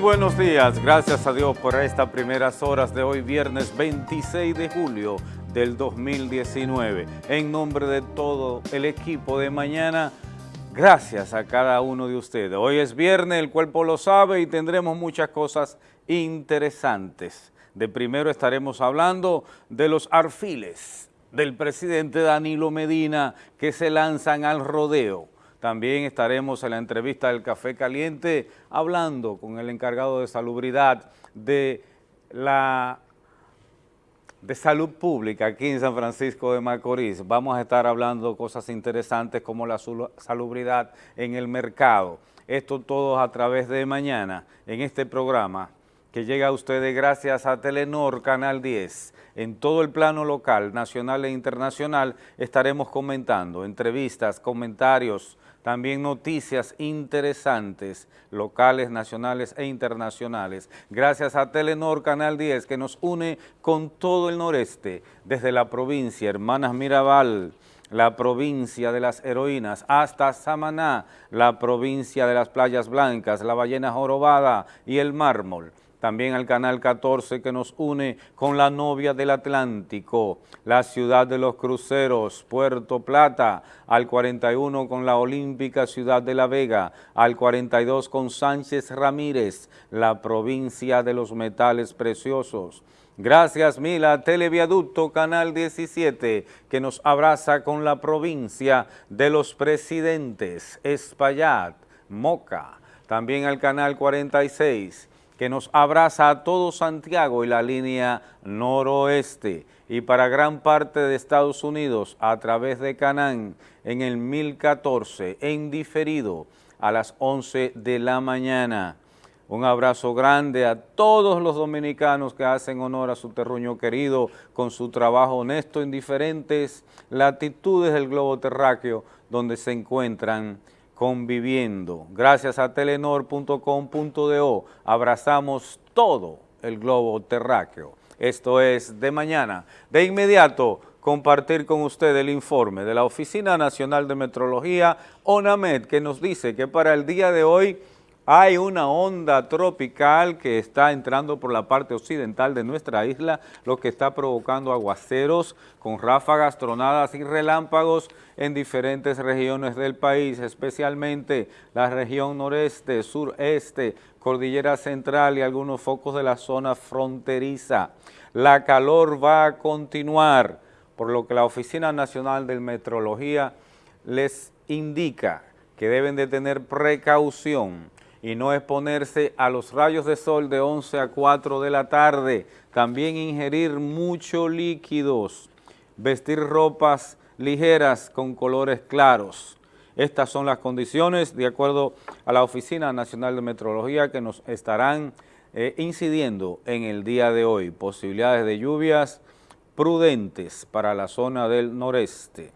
buenos días, gracias a Dios por estas primeras horas de hoy, viernes 26 de julio del 2019. En nombre de todo el equipo de mañana, gracias a cada uno de ustedes. Hoy es viernes, el cuerpo lo sabe y tendremos muchas cosas interesantes. De primero estaremos hablando de los arfiles del presidente Danilo Medina que se lanzan al rodeo. También estaremos en la entrevista del Café Caliente hablando con el encargado de salubridad de la de salud pública aquí en San Francisco de Macorís. Vamos a estar hablando cosas interesantes como la salubridad en el mercado. Esto todo a través de mañana en este programa que llega a ustedes gracias a Telenor Canal 10. En todo el plano local, nacional e internacional estaremos comentando entrevistas, comentarios, también noticias interesantes, locales, nacionales e internacionales. Gracias a Telenor Canal 10 que nos une con todo el noreste, desde la provincia Hermanas Mirabal, la provincia de las heroínas, hasta Samaná, la provincia de las playas blancas, la ballena jorobada y el mármol también al Canal 14 que nos une con la novia del Atlántico, la ciudad de los cruceros, Puerto Plata, al 41 con la olímpica ciudad de La Vega, al 42 con Sánchez Ramírez, la provincia de los metales preciosos. Gracias Mila, Televiaducto Canal 17, que nos abraza con la provincia de los presidentes, Espaillat, Moca, también al Canal 46, que nos abraza a todo Santiago y la línea noroeste y para gran parte de Estados Unidos a través de Canán en el 1014 en diferido a las 11 de la mañana. Un abrazo grande a todos los dominicanos que hacen honor a su terruño querido con su trabajo honesto en diferentes latitudes del globo terráqueo donde se encuentran conviviendo. Gracias a telenor.com.do abrazamos todo el globo terráqueo. Esto es de mañana. De inmediato compartir con usted el informe de la Oficina Nacional de Metrología, ONAMED, que nos dice que para el día de hoy hay una onda tropical que está entrando por la parte occidental de nuestra isla, lo que está provocando aguaceros con ráfagas, tronadas y relámpagos en diferentes regiones del país, especialmente la región noreste, sureste, cordillera central y algunos focos de la zona fronteriza. La calor va a continuar, por lo que la Oficina Nacional de Metrología les indica que deben de tener precaución y no exponerse a los rayos de sol de 11 a 4 de la tarde. También ingerir muchos líquidos, vestir ropas ligeras con colores claros. Estas son las condiciones de acuerdo a la Oficina Nacional de Meteorología que nos estarán eh, incidiendo en el día de hoy. Posibilidades de lluvias prudentes para la zona del noreste.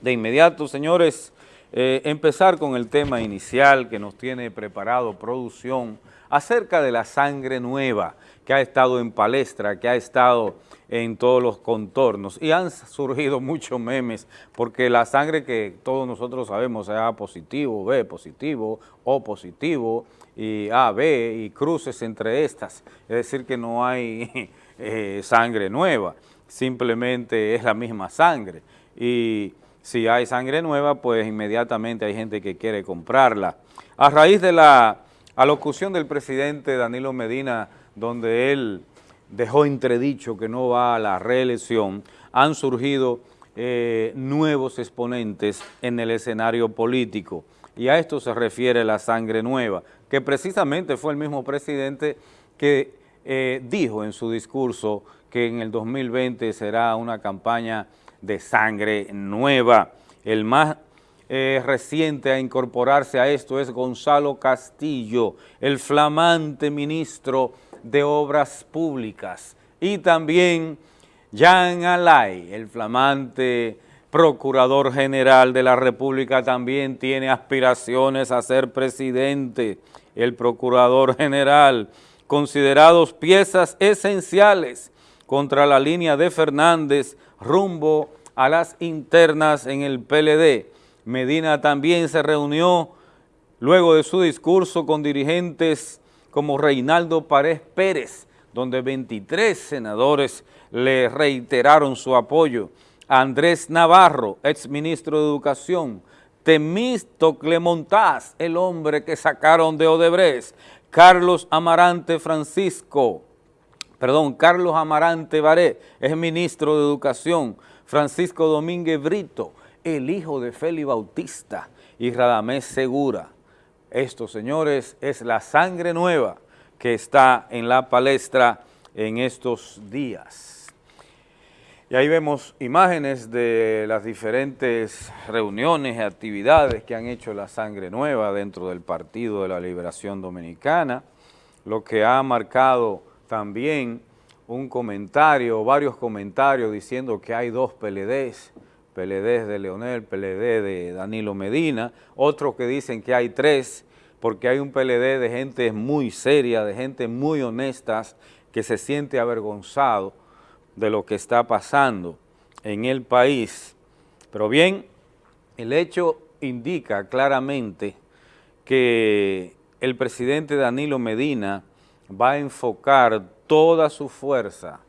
De inmediato, señores, eh, empezar con el tema inicial que nos tiene preparado producción acerca de la sangre nueva que ha estado en palestra, que ha estado en todos los contornos. Y han surgido muchos memes porque la sangre que todos nosotros sabemos es A positivo, B positivo, O positivo y A, B y cruces entre estas, es decir que no hay eh, sangre nueva, simplemente es la misma sangre. Y si hay sangre nueva, pues inmediatamente hay gente que quiere comprarla. A raíz de la alocución del presidente Danilo Medina, donde él dejó entredicho que no va a la reelección, han surgido eh, nuevos exponentes en el escenario político. Y a esto se refiere la sangre nueva, que precisamente fue el mismo presidente que eh, dijo en su discurso que en el 2020 será una campaña de sangre nueva. El más eh, reciente a incorporarse a esto es Gonzalo Castillo, el flamante ministro de Obras Públicas, y también Jean Alay, el flamante procurador general de la República, también tiene aspiraciones a ser presidente. El procurador general, considerados piezas esenciales contra la línea de Fernández rumbo a las internas en el PLD. Medina también se reunió luego de su discurso con dirigentes como Reinaldo Párez Pérez, donde 23 senadores le reiteraron su apoyo. Andrés Navarro, exministro de Educación, Temisto Clemontaz, el hombre que sacaron de Odebrecht, Carlos Amarante Francisco, perdón, Carlos Amarante Baré, es ministro de Educación, Francisco Domínguez Brito, el hijo de Félix Bautista y Radamés Segura. Esto, señores, es la sangre nueva que está en la palestra en estos días. Y ahí vemos imágenes de las diferentes reuniones y actividades que han hecho la Sangre Nueva dentro del Partido de la Liberación Dominicana, lo que ha marcado también un comentario, varios comentarios diciendo que hay dos PLDs, PLD de Leonel, PLD de Danilo Medina, otros que dicen que hay tres, porque hay un PLD de gente muy seria, de gente muy honestas, que se siente avergonzado de lo que está pasando en el país. Pero bien, el hecho indica claramente que el presidente Danilo Medina va a enfocar toda su fuerza,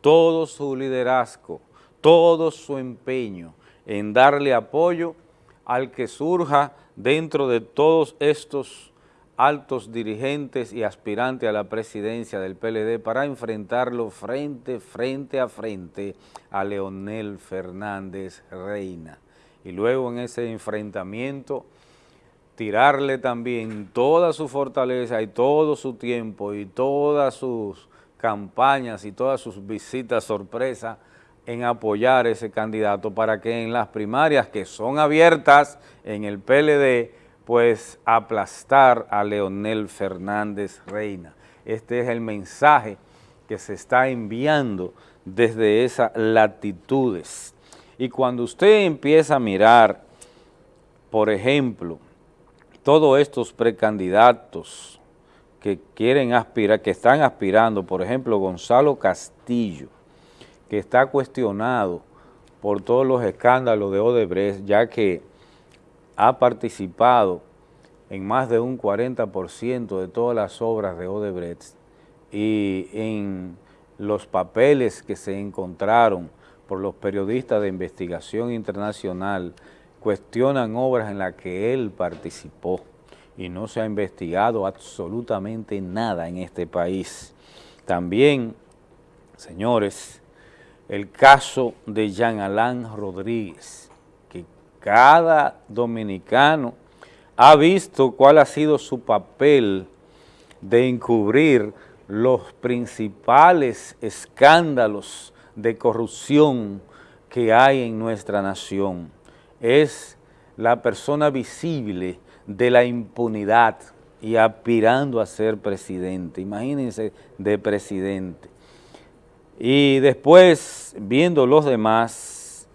todo su liderazgo, todo su empeño en darle apoyo al que surja dentro de todos estos altos dirigentes y aspirantes a la presidencia del PLD para enfrentarlo frente, frente a frente a Leonel Fernández Reina. Y luego en ese enfrentamiento tirarle también toda su fortaleza y todo su tiempo y todas sus campañas y todas sus visitas sorpresa en apoyar ese candidato para que en las primarias que son abiertas en el PLD pues aplastar a Leonel Fernández Reina. Este es el mensaje que se está enviando desde esas latitudes. Y cuando usted empieza a mirar, por ejemplo, todos estos precandidatos que quieren aspirar, que están aspirando, por ejemplo, Gonzalo Castillo, que está cuestionado por todos los escándalos de Odebrecht, ya que ha participado en más de un 40% de todas las obras de Odebrecht y en los papeles que se encontraron por los periodistas de investigación internacional cuestionan obras en las que él participó y no se ha investigado absolutamente nada en este país. También, señores, el caso de Jean Alain Rodríguez, cada dominicano ha visto cuál ha sido su papel de encubrir los principales escándalos de corrupción que hay en nuestra nación. Es la persona visible de la impunidad y aspirando a ser presidente. Imagínense de presidente. Y después, viendo los demás,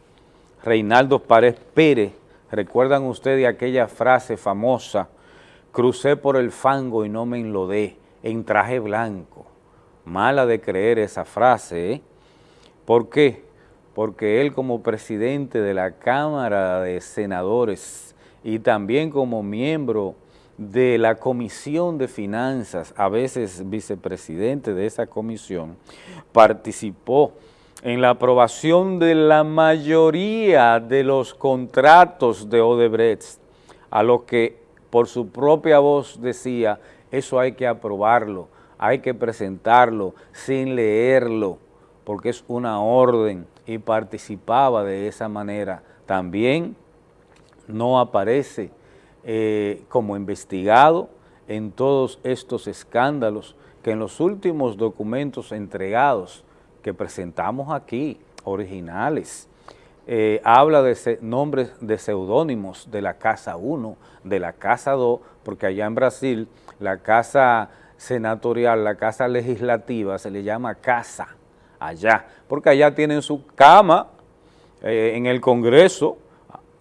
Reinaldo Párez Pérez, ¿recuerdan ustedes aquella frase famosa? Crucé por el fango y no me enlodé, en traje blanco. Mala de creer esa frase, ¿eh? ¿Por qué? Porque él como presidente de la Cámara de Senadores y también como miembro de la Comisión de Finanzas, a veces vicepresidente de esa comisión, participó en la aprobación de la mayoría de los contratos de Odebrecht, a lo que por su propia voz decía, eso hay que aprobarlo, hay que presentarlo sin leerlo, porque es una orden y participaba de esa manera. También no aparece eh, como investigado en todos estos escándalos que en los últimos documentos entregados que presentamos aquí, originales. Eh, habla de nombres de seudónimos de la Casa 1, de la Casa 2, porque allá en Brasil la Casa Senatorial, la Casa Legislativa se le llama Casa, allá, porque allá tienen su cama eh, en el Congreso,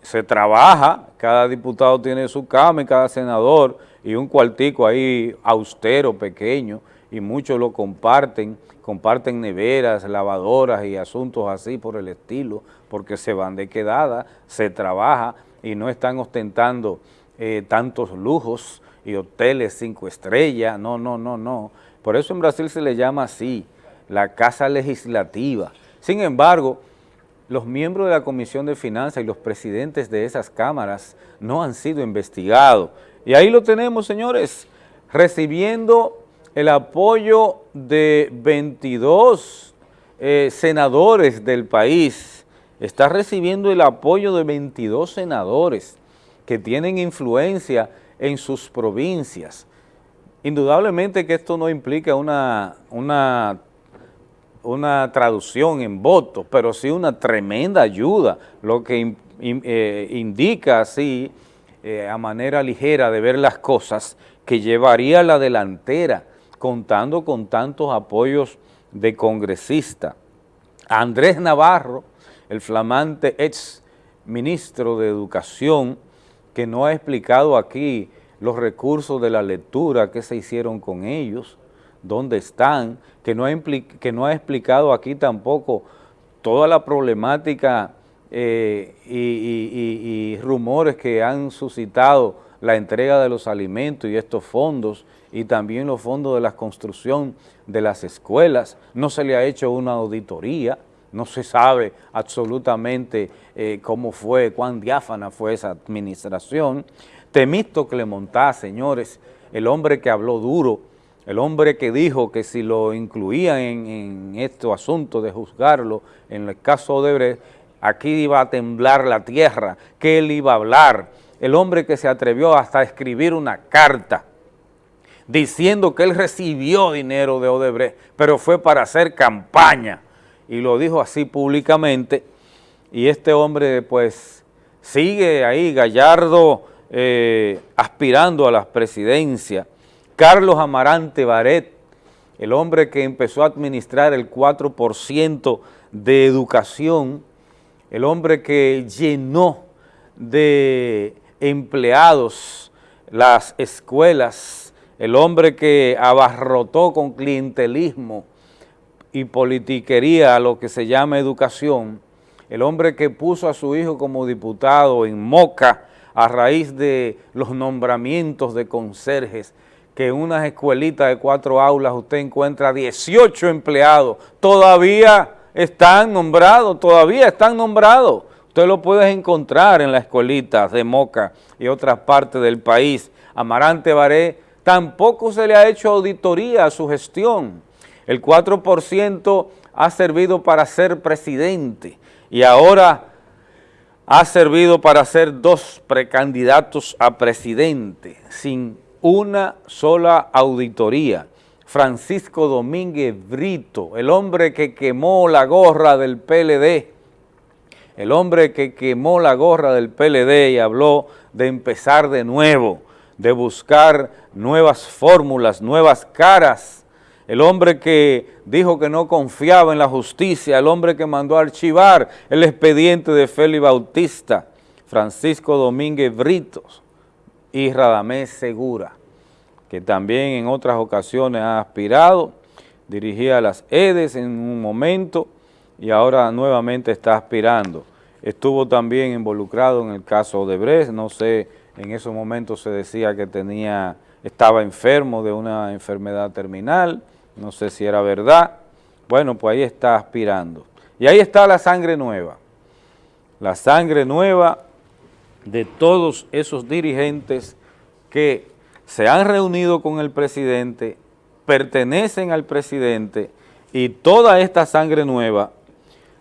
se trabaja, cada diputado tiene su cama y cada senador y un cuartico ahí austero, pequeño, y muchos lo comparten, comparten neveras, lavadoras y asuntos así por el estilo, porque se van de quedada, se trabaja y no están ostentando eh, tantos lujos y hoteles cinco estrellas, no, no, no, no. Por eso en Brasil se le llama así, la Casa Legislativa. Sin embargo, los miembros de la Comisión de Finanzas y los presidentes de esas cámaras no han sido investigados. Y ahí lo tenemos, señores, recibiendo el apoyo de 22 eh, senadores del país. Está recibiendo el apoyo de 22 senadores que tienen influencia en sus provincias. Indudablemente que esto no implica una, una una traducción en votos, pero sí una tremenda ayuda, lo que eh, indica así, eh, a manera ligera de ver las cosas, que llevaría la delantera, contando con tantos apoyos de congresista. Andrés Navarro, el flamante ex ministro de Educación, que no ha explicado aquí los recursos de la lectura que se hicieron con ellos, dónde están, que no ha, que no ha explicado aquí tampoco toda la problemática eh, y, rumores que han suscitado la entrega de los alimentos y estos fondos y también los fondos de la construcción de las escuelas. No se le ha hecho una auditoría, no se sabe absolutamente eh, cómo fue, cuán diáfana fue esa administración. Temisto Clemontá, señores, el hombre que habló duro, el hombre que dijo que si lo incluían en, en este asunto de juzgarlo, en el caso de Brecht, aquí iba a temblar la tierra, que él iba a hablar, el hombre que se atrevió hasta a escribir una carta diciendo que él recibió dinero de Odebrecht, pero fue para hacer campaña, y lo dijo así públicamente, y este hombre pues sigue ahí, Gallardo, eh, aspirando a la presidencia, Carlos Amarante Baret, el hombre que empezó a administrar el 4% de educación, el hombre que llenó de empleados las escuelas, el hombre que abarrotó con clientelismo y politiquería lo que se llama educación, el hombre que puso a su hijo como diputado en Moca a raíz de los nombramientos de conserjes, que en unas escuelitas de cuatro aulas usted encuentra 18 empleados, todavía están nombrados, todavía están nombrados. Usted lo puede encontrar en las escuelitas de Moca y otras partes del país. Amarante Baré tampoco se le ha hecho auditoría a su gestión. El 4% ha servido para ser presidente y ahora ha servido para ser dos precandidatos a presidente sin una sola auditoría. Francisco Domínguez Brito, el hombre que quemó la gorra del PLD, el hombre que quemó la gorra del PLD y habló de empezar de nuevo, de buscar nuevas fórmulas, nuevas caras, el hombre que dijo que no confiaba en la justicia, el hombre que mandó a archivar el expediente de Félix Bautista, Francisco Domínguez Britos, y Radamés Segura, que también en otras ocasiones ha aspirado, dirigía las EDES en un momento y ahora nuevamente está aspirando. Estuvo también involucrado en el caso de Bres, no sé, en esos momentos se decía que tenía, estaba enfermo de una enfermedad terminal, no sé si era verdad, bueno, pues ahí está aspirando. Y ahí está la sangre nueva, la sangre nueva de todos esos dirigentes que se han reunido con el presidente, pertenecen al presidente y toda esta sangre nueva,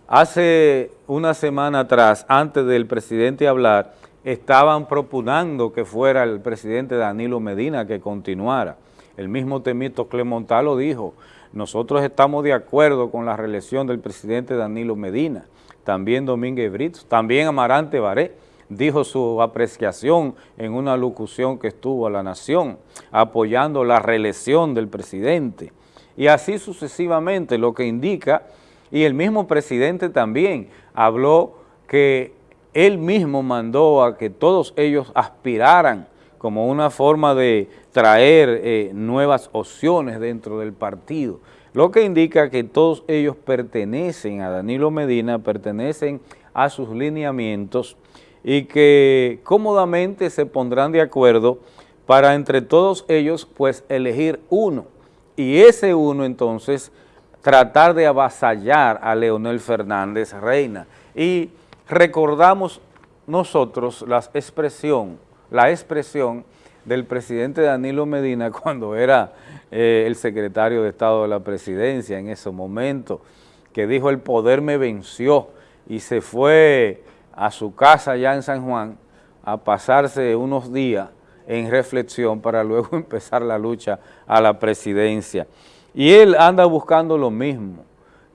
hace una semana atrás, antes del presidente hablar, estaban propunando que fuera el presidente Danilo Medina que continuara. El mismo Temito Clemontal lo dijo, nosotros estamos de acuerdo con la reelección del presidente Danilo Medina, también Domínguez Brito, también Amarante Baré, dijo su apreciación en una locución que estuvo a la Nación, apoyando la reelección del presidente. Y así sucesivamente, lo que indica, y el mismo presidente también habló que él mismo mandó a que todos ellos aspiraran como una forma de traer eh, nuevas opciones dentro del partido, lo que indica que todos ellos pertenecen a Danilo Medina, pertenecen a sus lineamientos y que cómodamente se pondrán de acuerdo para entre todos ellos pues elegir uno. Y ese uno entonces tratar de avasallar a Leonel Fernández Reina. Y recordamos nosotros la expresión, la expresión del presidente Danilo Medina cuando era eh, el secretario de Estado de la Presidencia en ese momento, que dijo el poder me venció y se fue a su casa allá en San Juan a pasarse unos días en reflexión para luego empezar la lucha a la presidencia. Y él anda buscando lo mismo,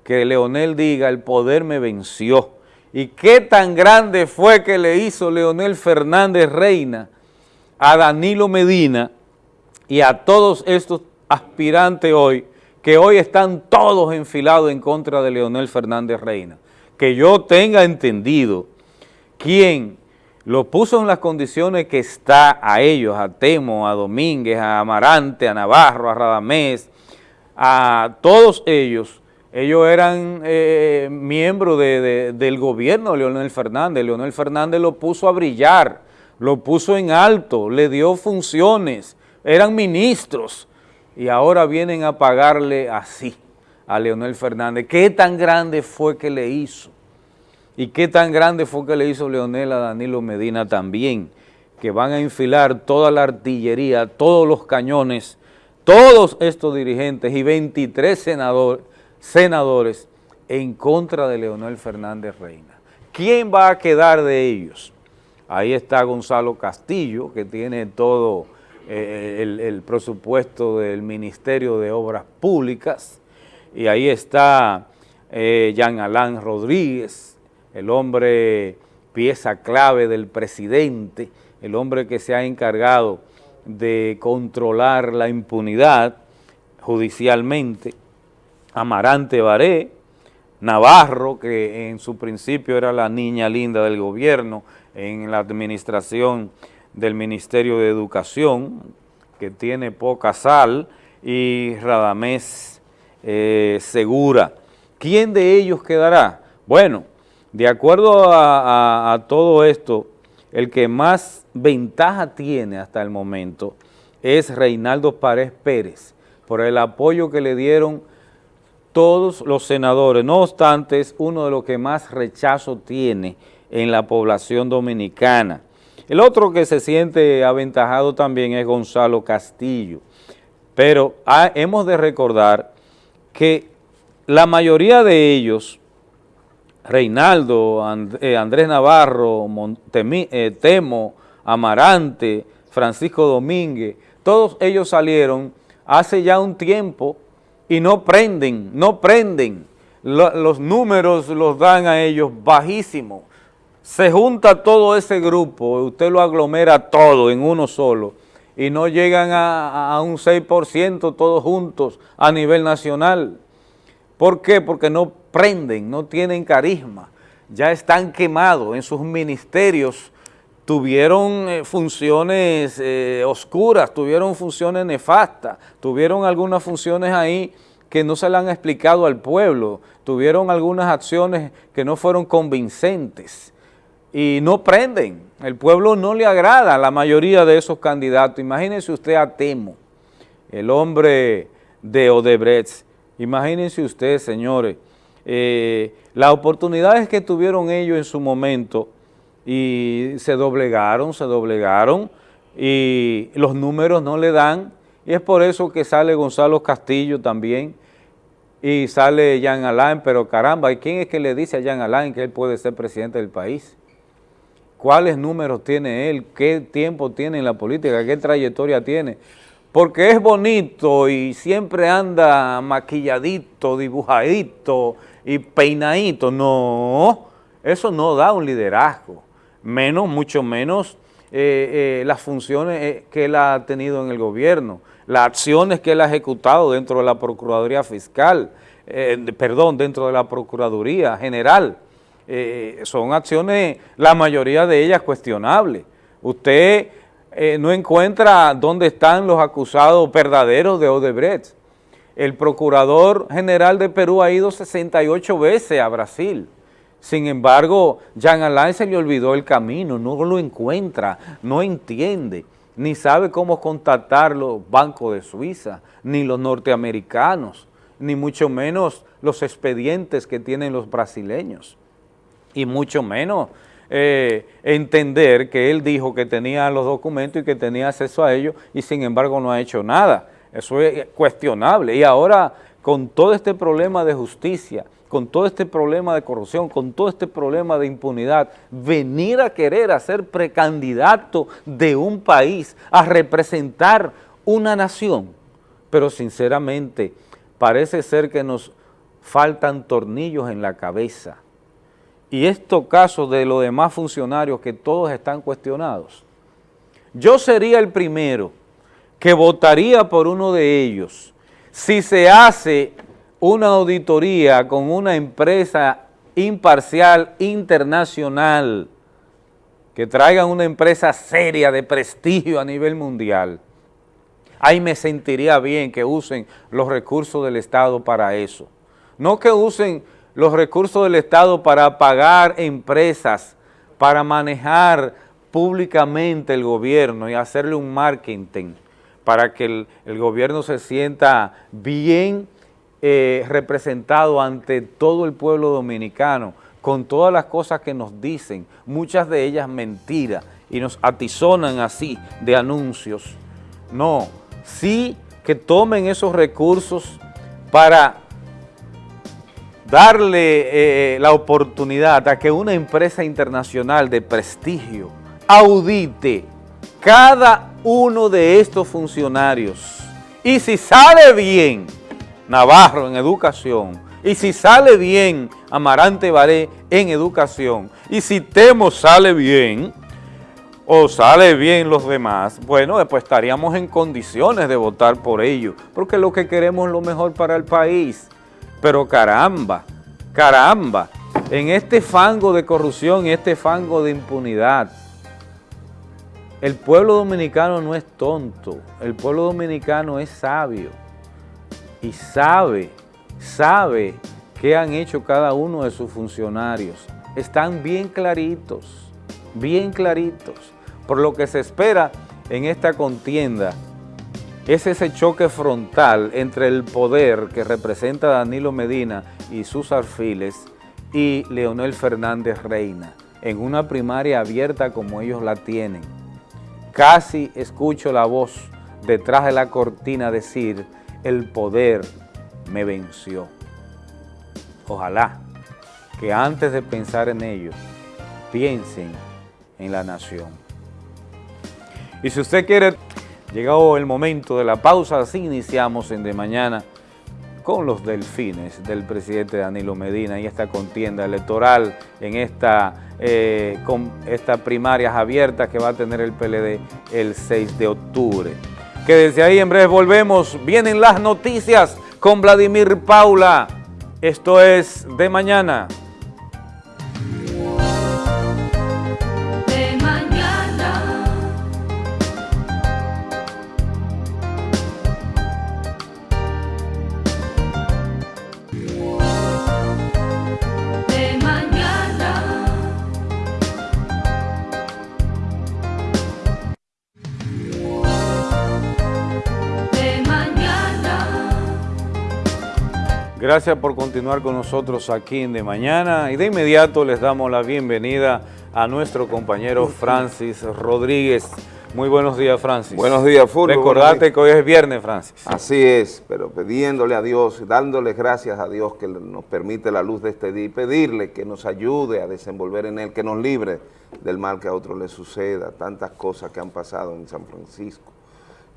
que Leonel diga el poder me venció. ¿Y qué tan grande fue que le hizo Leonel Fernández Reina a Danilo Medina y a todos estos aspirantes hoy, que hoy están todos enfilados en contra de Leonel Fernández Reina? Que yo tenga entendido quién lo puso en las condiciones que está a ellos, a Temo, a Domínguez, a Amarante, a Navarro, a Radamés, a todos ellos, ellos eran eh, miembros del gobierno de Leonel Fernández, Leonel Fernández lo puso a brillar, lo puso en alto, le dio funciones, eran ministros y ahora vienen a pagarle así a Leonel Fernández. ¿Qué tan grande fue que le hizo? ¿Y qué tan grande fue que le hizo Leonel a Danilo Medina también? Que van a enfilar toda la artillería, todos los cañones, todos estos dirigentes y 23 senadores, en contra de Leonel Fernández Reina. ¿Quién va a quedar de ellos? Ahí está Gonzalo Castillo, que tiene todo eh, el, presupuesto del Ministerio de Obras Públicas, y ahí está eh, Jean Alain Rodríguez, el hombre pieza clave del presidente, el hombre que se ha encargado de controlar la impunidad judicialmente, Amarante Baré, Navarro, que en su principio era la niña linda del gobierno en la administración del Ministerio de Educación, que tiene poca sal, y Radamés eh, Segura. ¿Quién de ellos quedará? Bueno, de acuerdo a, todo esto, el que más ventaja tiene hasta el momento es Reinaldo Párez Pérez, por el apoyo que le dieron todos los senadores. No obstante, es uno de los que más rechazo tiene en la población dominicana. El otro que se siente aventajado también es Gonzalo Castillo, pero hemos de recordar que la mayoría de ellos Reinaldo, eh, Andrés Navarro, eh, Temo, Amarante, Francisco Domínguez, todos ellos salieron hace ya un tiempo y no prenden, no prenden. los números los dan a ellos bajísimos. Se junta todo ese grupo, usted lo aglomera todo en uno solo y no llegan a, a un 6% todos juntos a nivel nacional. ¿Por qué? Porque no prenden, no tienen carisma, ya están quemados en sus ministerios, tuvieron eh, funciones eh, oscuras, tuvieron funciones nefastas, tuvieron algunas funciones ahí que no se le han explicado al pueblo, tuvieron algunas acciones que no fueron convincentes y no prenden, el pueblo no le agrada a la mayoría de esos candidatos. Imagínense usted a Temo, el hombre de Odebrecht, imagínense usted, señores, eh, las oportunidades que tuvieron ellos en su momento y se doblegaron, se doblegaron y los números no le dan y es por eso que sale Gonzalo Castillo también y sale Jean Alain, pero caramba, ¿y quién es que le dice a Jean Alain que él puede ser presidente del país? ¿Cuáles números tiene él? ¿Qué tiempo tiene en la política? ¿Qué trayectoria tiene? Porque es bonito y siempre anda maquilladito, dibujadito, y peinadito. No, eso no da un liderazgo, menos, mucho menos eh, eh, las funciones eh, que él ha tenido en el gobierno, las acciones que él ha ejecutado dentro de la Procuraduría Fiscal, perdón, dentro de la Procuraduría General. son acciones, la mayoría de ellas cuestionables. Usted no encuentra dónde están los acusados verdaderos de Odebrecht. El Procurador General de Perú ha ido 68 veces a Brasil. Sin embargo, Jean Alain se le olvidó el camino, no lo encuentra, no entiende. ni sabe cómo contactar los bancos de Suiza, ni los norteamericanos, ni mucho menos los expedientes que tienen los brasileños, y mucho menos eh, entender que él dijo que tenía los documentos y que tenía acceso a ellos y sin embargo no ha hecho nada. Eso es cuestionable. Y ahora con todo este problema de justicia, con todo este problema de corrupción, con todo este problema de impunidad, venir a querer ser precandidato de un país, a representar una nación, pero sinceramente parece ser que nos faltan tornillos en la cabeza. Y estos casos de los demás funcionarios que todos están cuestionados, yo sería el primero que votaría por uno de ellos si se hace una auditoría con una empresa imparcial internacional, que traigan una empresa seria de prestigio a nivel mundial, ahí me sentiría bien que usen los recursos del Estado para eso. No que usen los recursos del Estado para pagar empresas, para manejar públicamente el gobierno y hacerle un marketing para que el, gobierno se sienta bien eh, representado ante todo el pueblo dominicano, con todas las cosas que nos dicen, muchas de ellas mentiras, y nos atizonan así de anuncios. No, sí que tomen esos recursos para darle eh, la oportunidad a que una empresa internacional de prestigio audite cada uno de estos funcionarios. Y si sale bien, Navarro en educación, y si sale bien Amarante Baré en educación, y si Temo sale bien, o sale bien los demás, bueno, pues estaríamos en condiciones de votar por ellos, porque lo que queremos es lo mejor para el país. Pero caramba, caramba, en este fango de corrupción, en este fango de impunidad, el pueblo dominicano no es tonto, el pueblo dominicano es sabio y sabe, sabe qué han hecho cada uno de sus funcionarios. Están bien claritos, bien claritos. Por lo que se espera en esta contienda es ese choque frontal entre el poder que representa Danilo Medina y sus alfiles y Leonel Fernández Reina en una primaria abierta como ellos la tienen. Casi escucho la voz detrás de la cortina decir el poder me venció. Ojalá que antes de pensar en ello, piensen en la nación. Y si usted quiere, llegado el momento de la pausa, así iniciamos en De Mañana con los delfines del presidente Danilo Medina y esta contienda electoral en esta, eh, con estas primarias abiertas que va a tener el PLD el 6 de octubre que desde ahí en breve volvemos. Vienen las noticias con Vladimir Paula. Esto es De Mañana. Gracias por continuar con nosotros aquí en De Mañana y de inmediato les damos la bienvenida a nuestro compañero Francis Rodríguez. Muy buenos días, Francis. Buenos días, Fulvio. Recordate que hoy es viernes, Francis. Así es, pero pidiéndole a Dios, dándole gracias a Dios que nos permite la luz de este día y pedirle que nos ayude a desenvolver en él, que nos libre del mal que a otros le suceda, tantas cosas que han pasado en San Francisco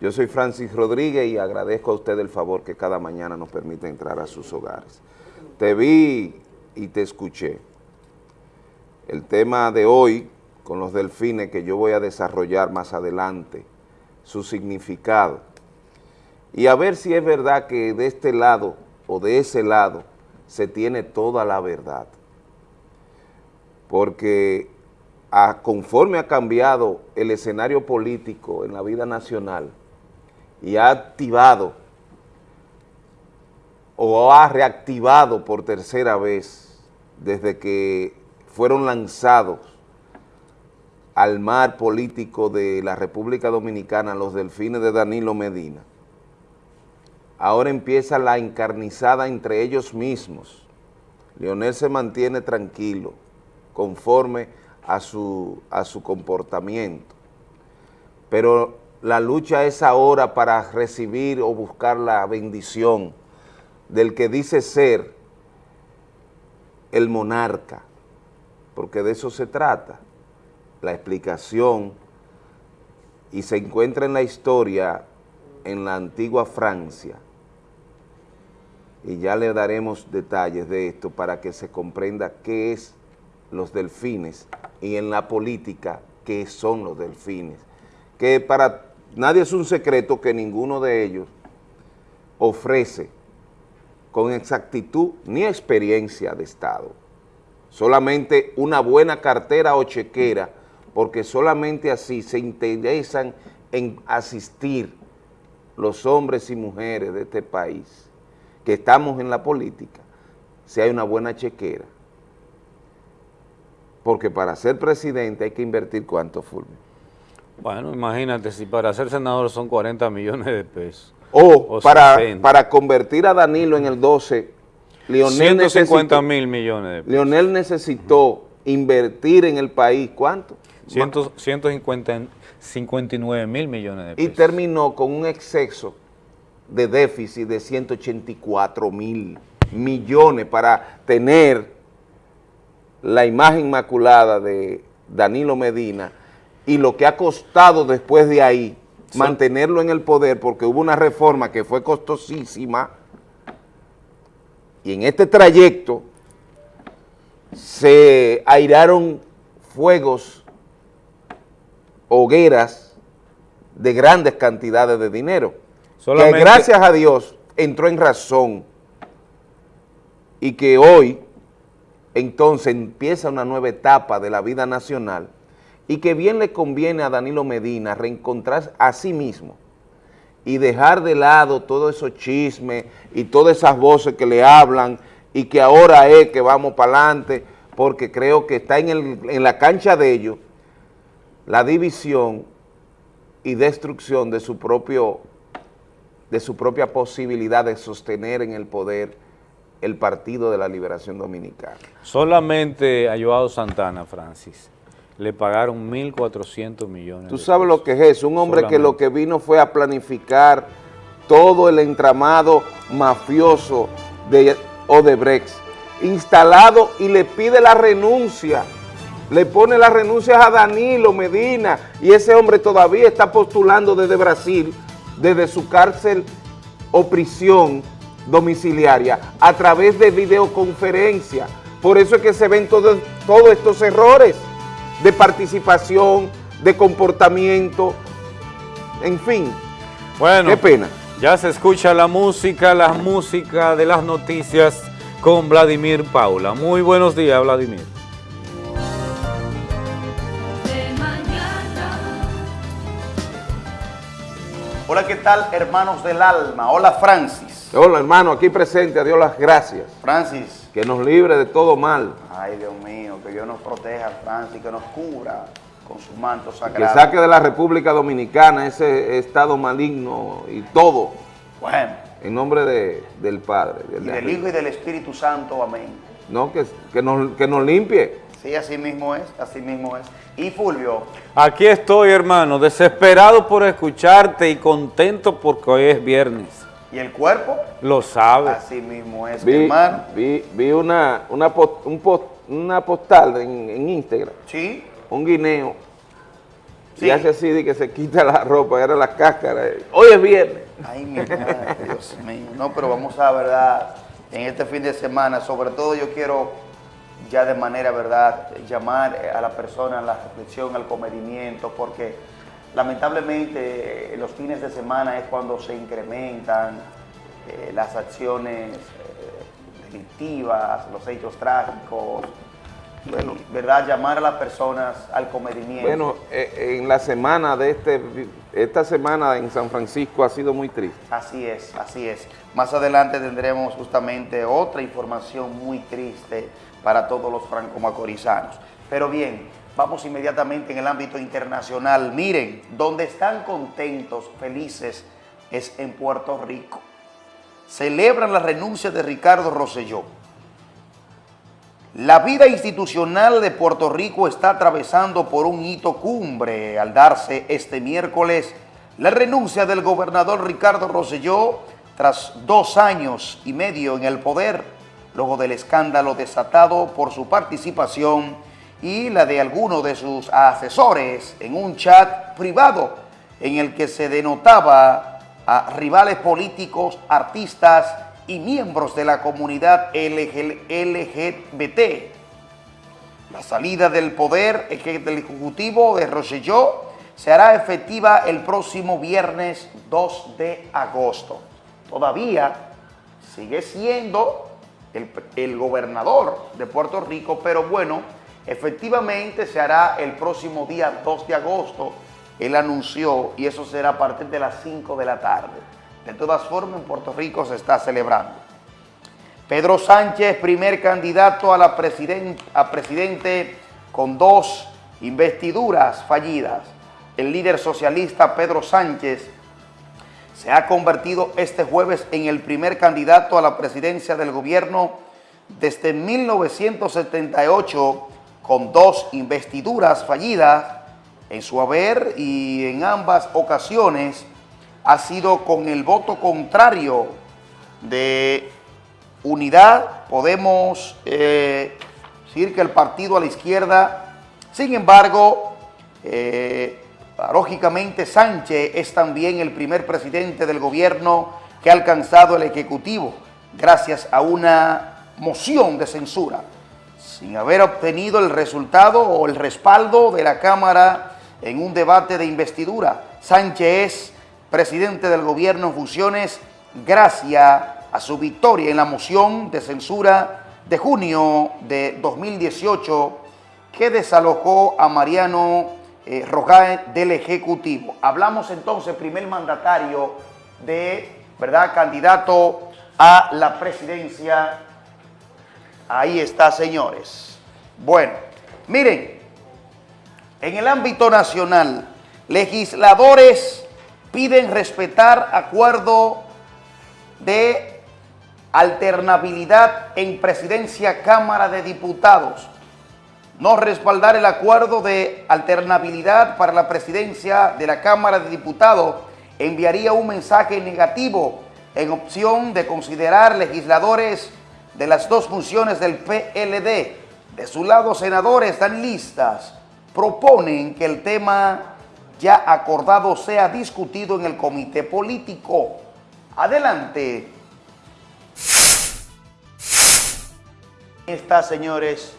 yo soy Francis Rodríguez y agradezco a usted el favor que cada mañana nos permite entrar a sus hogares. Te vi y te escuché. El tema de hoy con los delfines que yo voy a desarrollar más adelante, su significado. Y a ver si es verdad que de este lado o de ese lado se tiene toda la verdad. Porque a, conforme ha cambiado el escenario político en la vida nacional, y ha activado o ha reactivado por tercera vez desde que fueron lanzados al mar político de la República Dominicana, los delfines de Danilo Medina, ahora empieza la encarnizada entre ellos mismos. Leonel se mantiene tranquilo, conforme a su, a su comportamiento, pero la lucha es ahora para recibir o buscar la bendición del que dice ser el monarca, porque de eso se trata, la explicación, y se encuentra en la historia en la antigua Francia, y ya le daremos detalles de esto para que se comprenda qué es los delfines y en la política qué son los delfines, que para nadie es un secreto que ninguno de ellos ofrece con exactitud ni experiencia de Estado, solamente una buena cartera o chequera, porque solamente así se interesan en asistir los hombres y mujeres de este país, que estamos en la política, si hay una buena chequera. Porque para ser presidente hay que invertir cuánto, Fulvio. Bueno, imagínate, si para ser senador son 40 millones de pesos. O, para, para convertir a Danilo en el 12, Leonel 150 mil millones de pesos. Leonel necesitó invertir en el país, ¿cuánto? 159 mil millones de pesos. Y terminó con un exceso de déficit de 184 mil millones para tener la imagen inmaculada de Danilo Medina y lo que ha costado después de ahí mantenerlo en el poder porque hubo una reforma que fue costosísima y en este trayecto se airaron fuegos, hogueras de grandes cantidades de dinero, que gracias a Dios entró en razón y que hoy entonces empieza una nueva etapa de la vida nacional y que bien le conviene a Danilo Medina reencontrarse a sí mismo y dejar de lado todos esos chismes y todas esas voces que le hablan y que ahora es que vamos para adelante, porque creo que está en, en la cancha de ellos la división y destrucción de su propio de su propia posibilidad de sostener en el poder el Partido de la Liberación Dominicana. Solamente a Joao Santana, Francis, le pagaron 1.400 millones. Tú sabes lo que es eso, un hombre que lo que vino fue a planificar todo el entramado mafioso de Odebrecht, instalado y le pide la renuncia, le pone las renuncias a Danilo Medina y ese hombre todavía está postulando desde Brasil, desde su cárcel o prisión domiciliaria, a través de videoconferencia. Por eso es que se ven todos, todos estos errores de participación, de comportamiento, en fin. Bueno, qué pena. Ya se escucha la música, la música de las noticias con Vladimir Paula. Muy buenos días, Vladimir. Hola, ¿qué tal, hermanos del alma? Hola, Francis. Hola, hermano, aquí presente, a Dios las gracias. Francis, que nos libre de todo mal. Ay, Dios mío, que Dios nos proteja, Francia, que nos cubra con su manto sagrado. Que saque de la República Dominicana ese estado maligno y todo. Bueno. En nombre del Padre. y del Hijo y del Espíritu Santo, amén. No, que, que, nos, que nos limpie. Sí, así mismo es, así mismo es. Y Fulvio. Aquí estoy, hermano, desesperado por escucharte y contento porque hoy es viernes. ¿Y el cuerpo? Lo sabe. Así mismo es, vi, hermano. Vi, vi una, una, un una postal en, en, Instagram. Sí. Un guineo. Sí. Y hace así de que se quita la ropa, era la cáscara. Hoy es viernes. Ay, mi madre, Dios mío. No, pero vamos a, verdad, en este fin de semana, sobre todo yo quiero ya de manera, verdad, llamar a la persona a la reflexión, al comedimiento, porque Lamentablemente, los fines de semana es cuando se incrementan eh, las acciones eh, delictivas, los hechos trágicos, bueno, ¿verdad? Llamar a las personas al comedimiento. Bueno, eh, en la semana de este, esta semana en San Francisco ha sido muy triste. Así es, así es. Más adelante tendremos justamente otra información muy triste para todos los franco-macorizanos. Pero bien, vamos inmediatamente en el ámbito internacional. Miren, donde están contentos, felices, es en Puerto Rico. Celebran la renuncia de Ricardo Rosselló. La vida institucional de Puerto Rico está atravesando por un hito cumbre al darse este miércoles la renuncia del gobernador Ricardo Rosselló tras dos años y medio en el poder, luego del escándalo desatado por su participación y la de algunos de sus asesores en un chat privado en el que se denotaba a rivales políticos, artistas y miembros de la comunidad LGBT. La salida del poder del Ejecutivo de Rosselló se hará efectiva el próximo viernes 2 de agosto. Todavía sigue siendo el, el, gobernador de Puerto Rico, pero bueno, efectivamente se hará el próximo día 2 de agosto. Él anunció y eso será a partir de las 5 de la tarde. De todas formas, en Puerto Rico se está celebrando. Pedro Sánchez, primer candidato a, la a presidente con dos investiduras fallidas el líder socialista Pedro Sánchez se ha convertido este jueves en el primer candidato a la presidencia del gobierno desde 1978 con dos investiduras fallidas en su haber y en ambas ocasiones ha sido con el voto contrario de unidad, podemos eh, decir que el partido a la izquierda, sin embargo, eh, Sánchez es también el primer presidente del gobierno que ha alcanzado el Ejecutivo gracias a una moción de censura, sin haber obtenido el resultado o el respaldo de la Cámara en un debate de investidura. Sánchez es presidente del gobierno en funciones gracias a su victoria en la moción de censura de junio de 2018 que desalojó a Mariano eh, del Ejecutivo. Hablamos entonces, primer mandatario de, ¿verdad?, candidato a la presidencia. Ahí está, señores. Bueno, miren, en el ámbito nacional, legisladores piden respetar acuerdo de alternabilidad en presidencia Cámara de Diputados no respaldar el acuerdo de alternabilidad para la presidencia de la Cámara de Diputados enviaría un mensaje negativo en opción de considerar legisladores de las dos funciones del PLD. De su lado, senadores dan listas, proponen que el tema ya acordado sea discutido en el comité político. Adelante. Está, señores,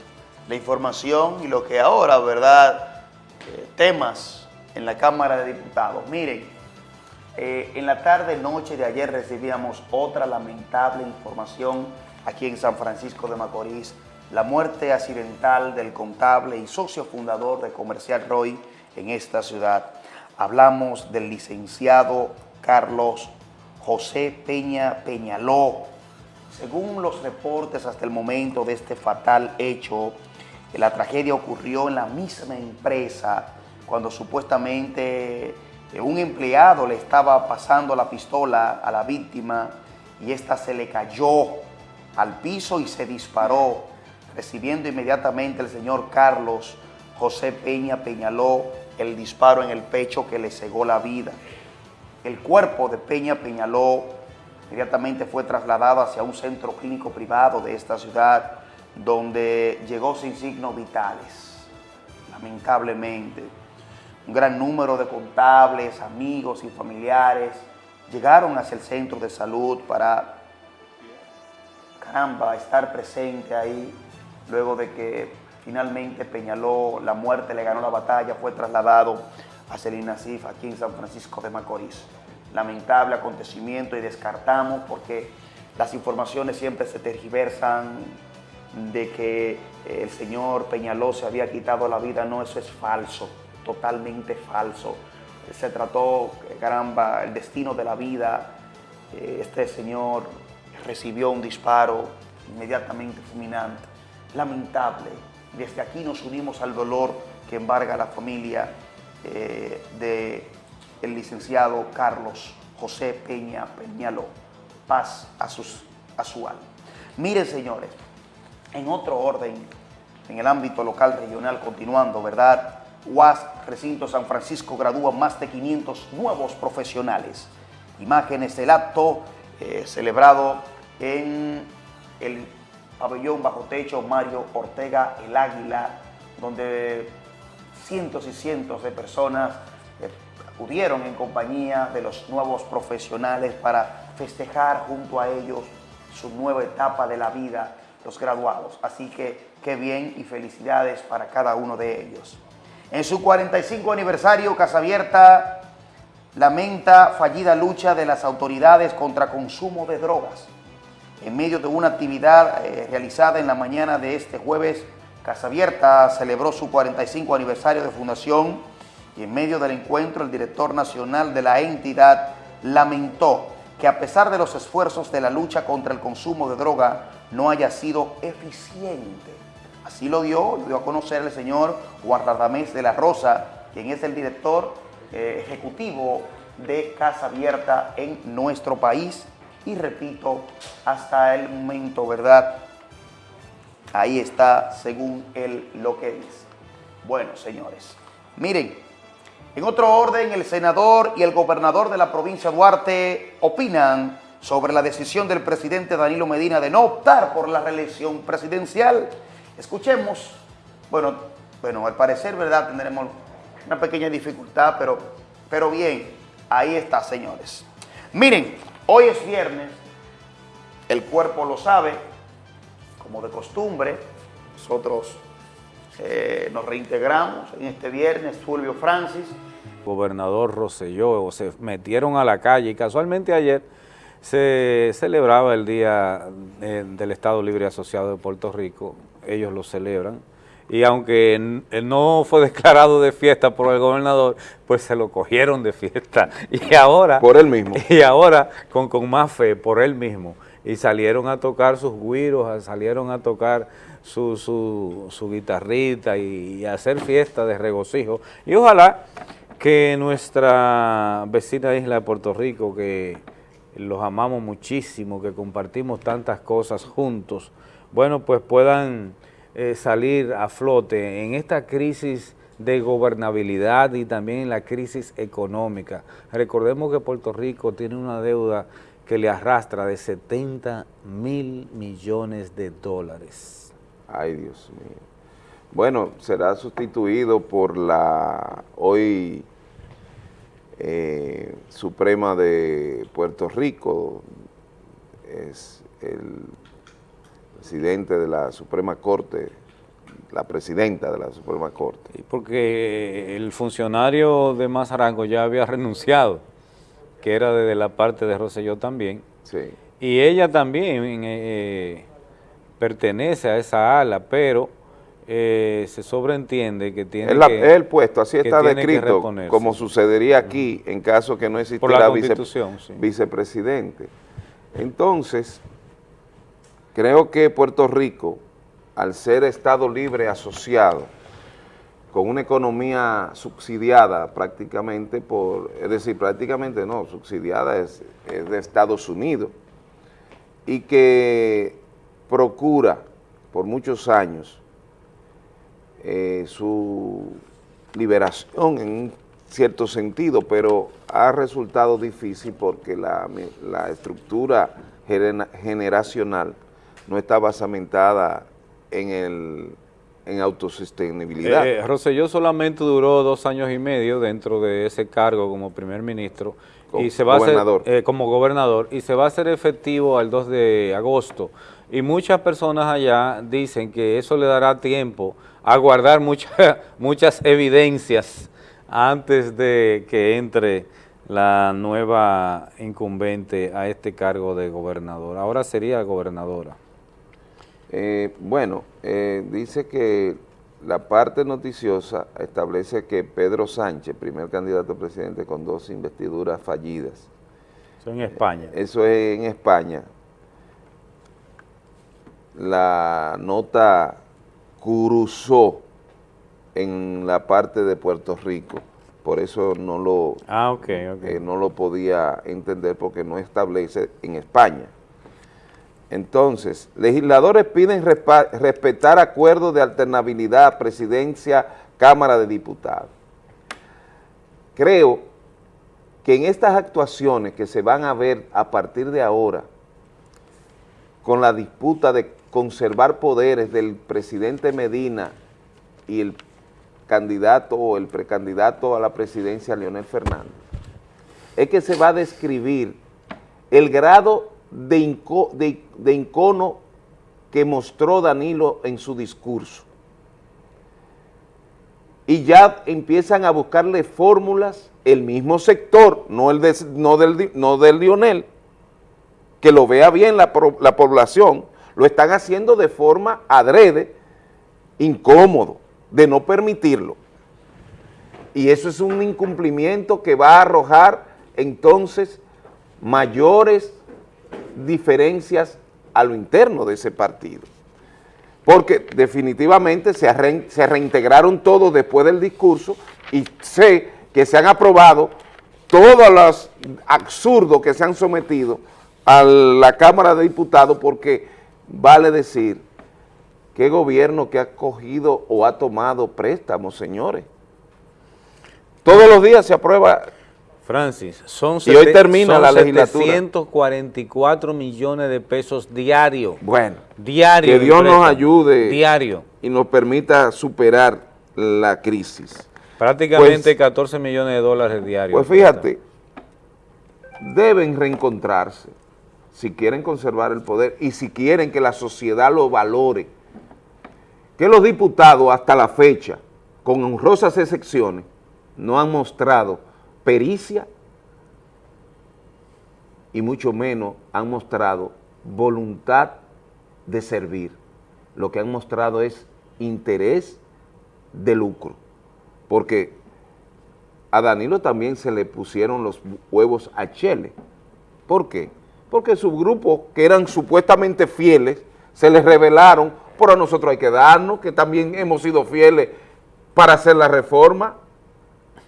la información y lo que ahora, ¿verdad? Eh, temas en la Cámara de Diputados. Miren, eh, en la tarde, noche de ayer recibíamos otra lamentable información aquí en San Francisco de Macorís, la muerte accidental del contable y socio fundador de Comercial Roy en esta ciudad. Hablamos del licenciado Carlos José Peña Peñaló. Según los reportes hasta el momento de este fatal hecho, la tragedia ocurrió en la misma empresa cuando supuestamente eh, un empleado le estaba pasando la pistola a la víctima y esta se le cayó al piso y se disparó, recibiendo inmediatamente el señor Carlos José Peña Peñaló el disparo en el pecho que le cegó la vida. El cuerpo de Peña Peñaló inmediatamente fue trasladado hacia un centro clínico privado de esta ciudad donde llegó sin signos vitales, lamentablemente. Un gran número de contables, amigos y familiares llegaron hacia el centro de salud para, estar presente ahí, luego de que finalmente Peñaló, la muerte le ganó la batalla, fue trasladado el INASIF aquí en San Francisco de Macorís. Lamentable acontecimiento y descartamos porque las informaciones siempre se tergiversan, de que eh, el señor Peñaló se había quitado la vida, no, eso es falso, totalmente falso. Se trató, caramba, el destino de la vida. Eh, este señor recibió un disparo inmediatamente fulminante. Lamentable. Desde aquí nos unimos al dolor que embarga la familia eh, del licenciado Carlos José Peña Peñaló. Paz a, sus, a su alma. Miren, señores, en otro orden, en el ámbito local regional, continuando, ¿verdad? UAS Recinto San Francisco gradúa más de 500 nuevos profesionales. Imágenes del acto eh, celebrado en el pabellón bajo techo Mario Ortega El Águila, donde cientos y cientos de personas eh, acudieron en compañía de los nuevos profesionales para festejar junto a ellos su nueva etapa de la vida, los graduados. Así que qué bien y felicidades para cada uno de ellos. En su 45 aniversario, Casa Abierta lamenta fallida lucha de las autoridades contra consumo de drogas. En medio de una actividad eh, realizada en la mañana de este jueves, Casa Abierta celebró su 45 aniversario de fundación y en medio del encuentro el director nacional de la entidad lamentó que a pesar de los esfuerzos de la lucha contra el consumo de droga no haya sido eficiente. Así lo dio, lo dio a conocer el señor Juan de la Rosa, quien es el director eh, ejecutivo de Casa Abierta en nuestro país. Y repito, hasta el momento, ¿verdad? Ahí está, según él, lo que dice. Bueno, señores, miren, en otro orden, el senador y el gobernador de la provincia de Duarte opinan sobre la decisión del presidente Danilo Medina de no optar por la reelección presidencial. Escuchemos, bueno, bueno, al parecer, ¿verdad? Tendremos una pequeña dificultad, pero, pero bien, ahí está, señores. Miren, hoy es viernes, el cuerpo lo sabe, como de costumbre, nosotros eh, nos reintegramos en este viernes, Fulvio Francis. Gobernador Roselló, se metieron a la calle y casualmente ayer se celebraba el Día eh, del Estado Libre Asociado de Puerto Rico, ellos lo celebran, y aunque no fue declarado de fiesta por el gobernador, pues se lo cogieron de fiesta, y ahora... Por él mismo. Y ahora con, con más fe, por él mismo y salieron a tocar sus güiros, salieron a tocar su, su, guitarrita y, a hacer fiesta de regocijo. Y ojalá que nuestra vecina isla de Puerto Rico, que los amamos muchísimo, que compartimos tantas cosas juntos, bueno, pues puedan eh, salir a flote en esta crisis de gobernabilidad y también en la crisis económica. Recordemos que Puerto Rico tiene una deuda que le arrastra de 70 mil millones de dólares. Ay, Dios mío. Bueno, será sustituido por la hoy eh, Suprema de Puerto Rico, es el presidente de la Suprema Corte, la presidenta de la Suprema Corte. porque el funcionario de Mazarango ya había renunciado que era desde la parte de Roselló también. Sí. Y ella también eh, pertenece a esa ala, pero eh, se sobreentiende que tiene el, que... el puesto, así está descrito, como sucedería aquí en caso que no existiera vice, vicepresidente. Entonces, creo que Puerto Rico, al ser Estado libre asociado, con una economía subsidiada prácticamente por, es decir, prácticamente no, subsidiada es, de Estados Unidos y que procura por muchos años eh, su liberación en cierto sentido, pero ha resultado difícil porque la estructura generacional no está basamentada en el en autosostenibilidad. Eh, Roselló solamente duró dos años y medio dentro de ese cargo como primer ministro y se va gobernador. A eh, como gobernador y se va a hacer efectivo al 2 de agosto. Y muchas personas allá dicen que eso le dará tiempo a guardar muchas evidencias antes de que entre la nueva incumbente a este cargo de gobernador. Ahora sería gobernadora. Eh, bueno, eh, dice que la parte noticiosa establece que Pedro Sánchez, primer candidato a presidente con dos investiduras fallidas. Eso en España. eso es en España. La nota cruzó en la parte de Puerto Rico. Por eso no lo, ah, okay, okay. Eh, no lo podía entender porque no establece en España. Entonces, legisladores piden respetar acuerdos de alternabilidad, presidencia, Cámara de Diputados. Creo que en estas actuaciones que se van a ver a partir de ahora, con la disputa de conservar poderes del presidente Medina y el candidato o el precandidato a la presidencia Leonel Fernández, es que se va a describir el grado de, de, incono que mostró Danilo en su discurso. Y ya empiezan a buscarle fórmulas, el mismo sector, no, el no, del, no del Lionel, que lo vea bien la, la población, lo están haciendo de forma adrede, incómodo, de no permitirlo. Y eso es un incumplimiento que va a arrojar entonces mayores diferencias a lo interno de ese partido. Porque definitivamente se, reintegraron todos después del discurso y sé que se han aprobado todos los absurdos que se han sometido a la Cámara de Diputados porque vale decir qué gobierno que ha cogido o ha tomado préstamos, señores. Todos los días se aprueba Francis, son, y hoy termina la 744 millones de pesos diarios. Bueno, diario. Que Dios nos ayude. Diario. Y nos permita superar la crisis. Prácticamente 14 pues, millones de dólares diarios. Pues fíjate, deben reencontrarse si quieren conservar el poder y si quieren que la sociedad lo valore. Que los diputados hasta la fecha, con honrosas excepciones, no han mostrado pericia y mucho menos han mostrado voluntad de servir. Lo que han mostrado es interés de lucro, porque a Danilo también se le pusieron los huevos a Chele. ¿Por qué? Porque sus grupos, que eran supuestamente fieles, se les revelaron, pero nosotros hay que darnos, que también hemos sido fieles para hacer la reforma,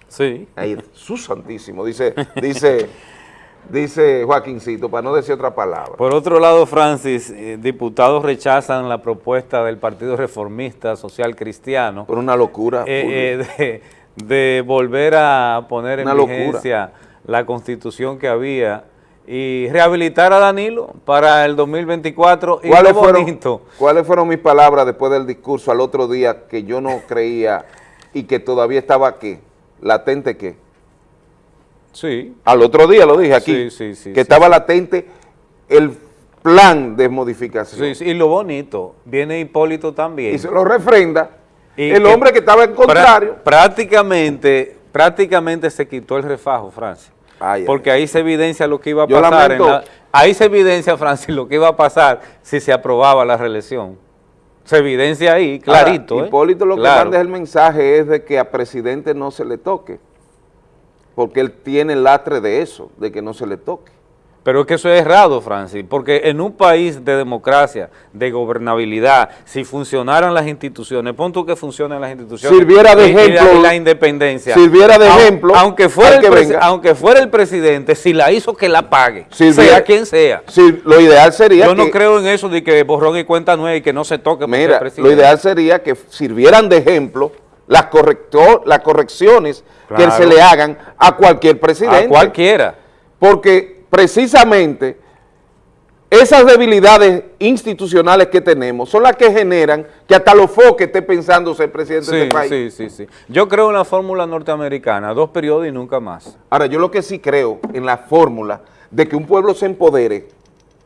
Sí. Ahí, su santísimo, dice, dice, dice Joaquincito, para no decir otra palabra. Por otro lado, Francis, eh, diputados rechazan la propuesta del Partido Reformista Social Cristiano. Por una locura. Eh, eh, de, volver a poner en vigencia la constitución que había y rehabilitar a Danilo para el 2024 y ¿Cuáles fueron, ¿Cuáles fueron mis palabras después del discurso al otro día que yo no creía y que todavía estaba aquí? Latente qué? Sí. Al otro día lo dije aquí, que estaba latente el plan de modificación. Sí, y lo bonito, viene Hipólito también. Y se lo refrenda el hombre que estaba en contrario. prácticamente, prácticamente se quitó el refajo, Francis. porque ahí se evidencia lo que iba a pasar. ahí se evidencia, Francis, lo que iba a pasar si se aprobaba la reelección se evidencia ahí, clarito. ¿eh? Hipólito lo que manda el mensaje es de que a presidente no se le toque, porque él tiene el lastre de eso, de que no se le toque. Pero es que eso es errado, Francis, porque en un país de democracia, de gobernabilidad, si funcionaran las instituciones, pon tú que funcionen las instituciones. Sirviera de ejemplo. la, independencia. Sirviera de ejemplo. Aunque fuera, el aunque fuera el presidente, si la hizo, que la pague, sea quien sea. lo ideal sería Yo no creo en eso de que borrón y cuenta nueva y que no se toque. Mira, lo ideal sería que sirvieran de ejemplo las, corrector, las correcciones que se le hagan a cualquier presidente. A cualquiera. Porque precisamente esas debilidades institucionales que tenemos son las que generan que hasta los foques esté pensando ser presidente del país. Sí, sí, sí. Yo creo en la fórmula norteamericana, dos periodos y nunca más. Ahora, yo lo que sí creo en la fórmula de que un pueblo se empodere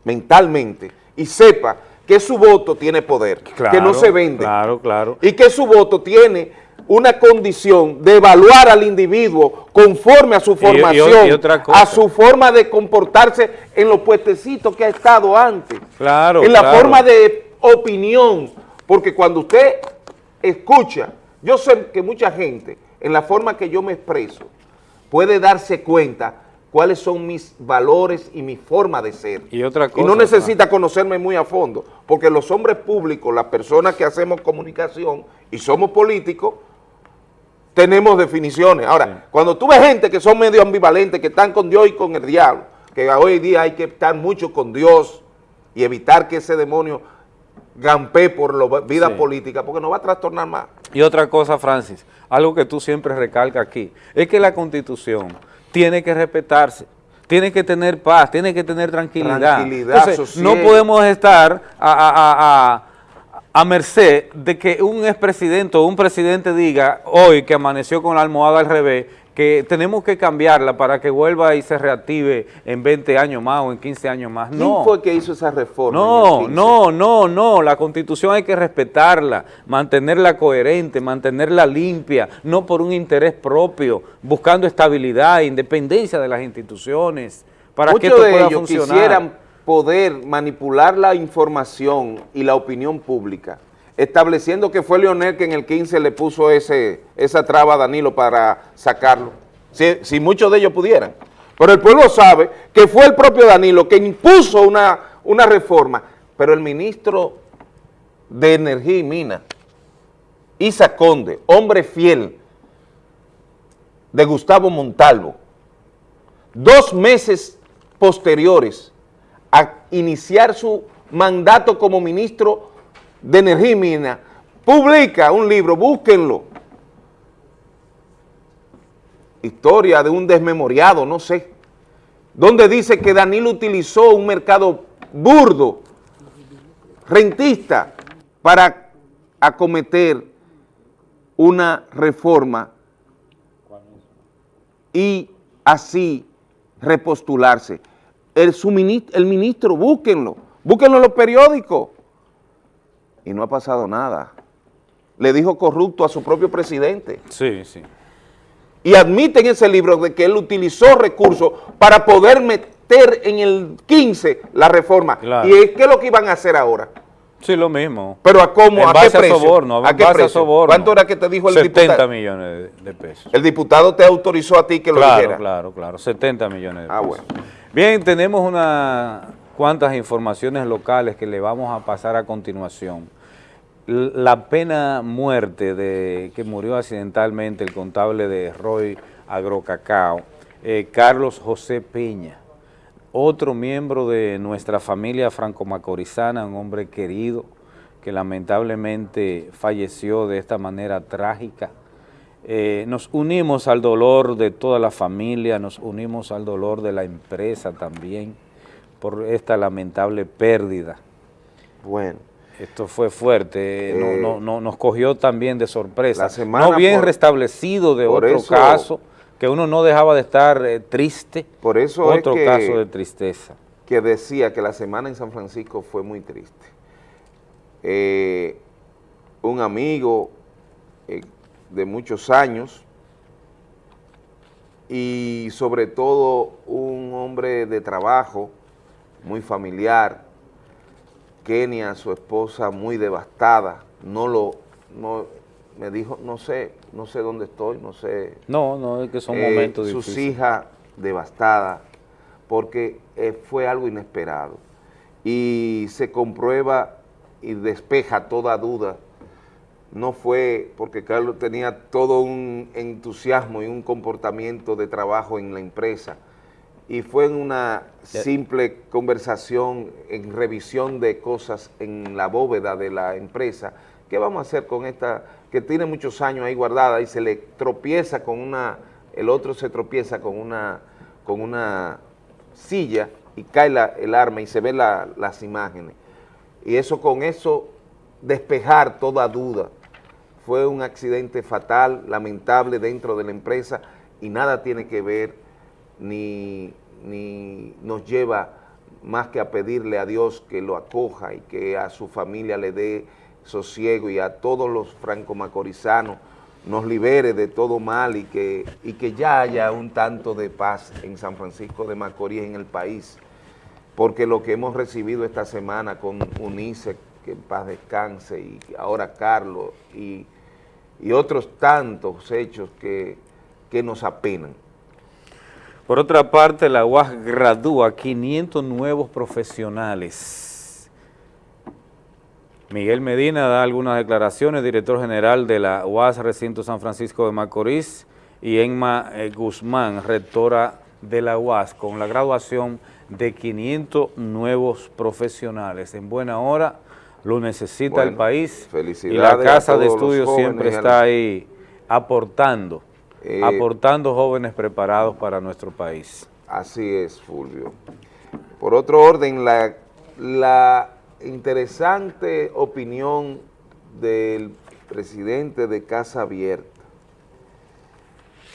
mentalmente y sepa que su voto tiene poder, que no se vende. Claro, claro. Y que su voto tiene una condición de evaluar al individuo conforme a su formación, a su forma de comportarse en los puestecitos que ha estado antes. Claro, En la forma de opinión, porque cuando usted escucha, yo sé que mucha gente, en la forma que yo me expreso, puede darse cuenta cuáles son mis valores y mi forma de ser. Y otra cosa. Y no necesita conocerme muy a fondo, porque los hombres públicos, las personas que hacemos comunicación y somos políticos, tenemos definiciones. Ahora, cuando tú ves gente que son medio ambivalentes, que están con Dios y con el diablo, que hoy día hay que estar mucho con Dios y evitar que ese demonio gampee por la vida política, porque nos va a trastornar más. Y otra cosa, Francis, algo que tú siempre recalcas aquí, es que la Constitución tiene que respetarse tiene que tener paz, tiene que tener tranquilidad. Tranquilidad, No podemos estar a, a, merced de que un expresidente o un presidente diga hoy que amaneció con la almohada al revés que tenemos que cambiarla para que vuelva y se reactive en 20 años más o en 15 años más. ¿Quién fue que hizo esa reforma? No, no, no, no, la Constitución hay que respetarla, mantenerla coherente, mantenerla limpia, no por un interés propio, buscando estabilidad e independencia de las instituciones, para que esto de pueda ellos funcionar. quisieran poder manipular la información y la opinión pública estableciendo que fue Leonel que en el 15 le puso ese, esa traba a Danilo para sacarlo, si, muchos de ellos pudieran. Pero el pueblo sabe que fue el propio Danilo que impuso una, una reforma, pero el ministro de Energía y Minas, Isa Conde, hombre fiel de Gustavo Montalvo, dos meses posteriores a iniciar su mandato como ministro de Energía y Mina publica un libro, búsquenlo. Historia de un desmemoriado, no sé, donde dice que Danilo utilizó un mercado burdo, rentista, para acometer una reforma y así repostularse. El, el ministro, búsquenlo, búsquenlo en los periódicos y no ha pasado nada. Le dijo corrupto a su propio presidente. Sí, sí. Y admite en ese libro de que él utilizó recursos para poder meter en el 15 la reforma. ¿Y es qué es lo que iban a hacer ahora? Sí, lo mismo. ¿Pero a cómo? ¿A qué precio? soborno, ¿A, qué precio? ¿Cuánto era que te dijo el diputado? 70 millones de pesos. El diputado te autorizó a ti que lo dijera. Claro, claro, 70 millones de ah, pesos. Ah, bueno. Bien, tenemos una cuantas informaciones locales que le vamos a pasar a continuación. La pena muerte de que murió accidentalmente el contable de Roy Agrocacao, eh, Carlos José Peña, otro miembro de nuestra familia franco-macorizana, un hombre querido que lamentablemente falleció de esta manera trágica. Eh, nos unimos al dolor de toda la familia, nos unimos al dolor de la empresa también, por esta lamentable pérdida. Bueno. Esto fue fuerte, no, eh, no, nos cogió también de sorpresa. no bien restablecido de otro caso, que uno no dejaba de estar eh, triste. Por eso Otro caso de tristeza. Que decía que la semana en San Francisco fue muy triste. Eh, un amigo de muchos años y sobre todo un hombre de trabajo, muy familiar, Kenia, su esposa, muy devastada, no lo, no, me dijo, no sé, no sé dónde estoy, no sé. No, no, es que son momentos sus difíciles. Sus hijas devastadas, porque eh, fue algo inesperado. Y se comprueba y despeja toda duda. No fue porque Carlos tenía todo un entusiasmo y un comportamiento de trabajo en la empresa, y fue en una simple conversación en revisión de cosas en la bóveda de la empresa. ¿Qué vamos a hacer con esta que tiene muchos años ahí guardada y se le tropieza con una, el otro se tropieza con una, con una silla y cae el arma y se ven las imágenes? Y eso con eso despejar toda duda. Fue un accidente fatal, lamentable dentro de la empresa y nada tiene que ver ni ni nos lleva más que a pedirle a Dios que lo acoja y que a su familia le dé sosiego y a todos los franco-macorizanos nos libere de todo mal y que, y que ya haya un tanto de paz en San Francisco de Macorís, en el país, porque lo que hemos recibido esta semana con UNICEF, que en paz descanse, y ahora Carlos, y, otros tantos hechos que, que nos apenan. Por otra parte, la UAS gradúa 500 nuevos profesionales Miguel Medina da algunas declaraciones, director general de la UAS Recinto San Francisco de Macorís, y Enma eh, Guzmán, rectora de la UAS, con la graduación de 500 nuevos profesionales. En buena hora, lo necesita el país y la Casa de Estudios siempre está ahí aportando, eh, aportando jóvenes preparados para nuestro país. Así es, Fulvio. Por otro orden, la, la interesante opinión del presidente de Casa Abierta.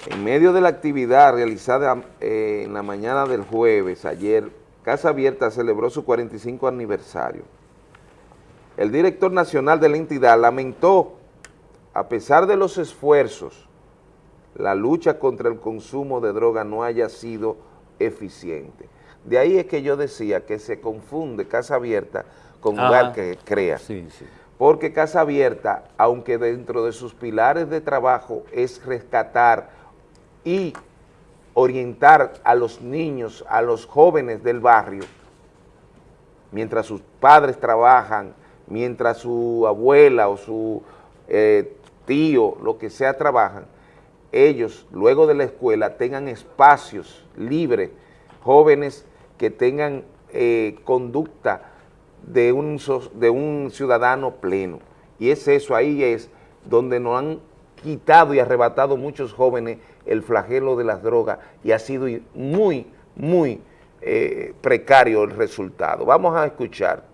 En medio de la actividad realizada eh, en la mañana del jueves, ayer, Casa Abierta celebró su 45 aniversario. El director nacional de la entidad lamentó, a pesar de los esfuerzos, la lucha contra el consumo de droga no haya sido eficiente. De ahí es que yo decía que se confunde Casa Abierta con lugar que crea. Porque Casa Abierta, aunque dentro de sus pilares de trabajo es rescatar y orientar a los niños, a los jóvenes del barrio, mientras sus padres trabajan, mientras su abuela o su eh, tío, lo que sea, trabajan, ellos luego de la escuela tengan espacios libres, jóvenes que tengan eh, conducta de un, de un ciudadano pleno. Y es eso, ahí es donde nos han quitado y arrebatado muchos jóvenes el flagelo de las drogas y ha sido muy, muy eh, precario el resultado. Vamos a escuchar.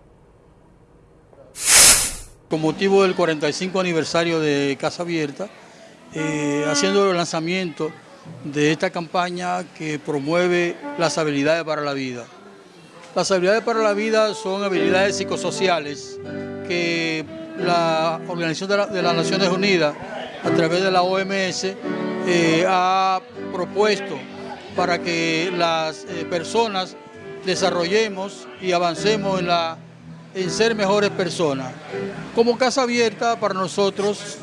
Con motivo del 45 aniversario de Casa Abierta, eh, haciendo el lanzamiento de esta campaña que promueve las habilidades para la vida. Las habilidades para la vida son habilidades psicosociales que la Organización de, las Naciones Unidas, a través de la OMS, eh, ha propuesto para que las eh, personas desarrollemos y avancemos en, la, en ser mejores personas. Como Casa Abierta, para nosotros,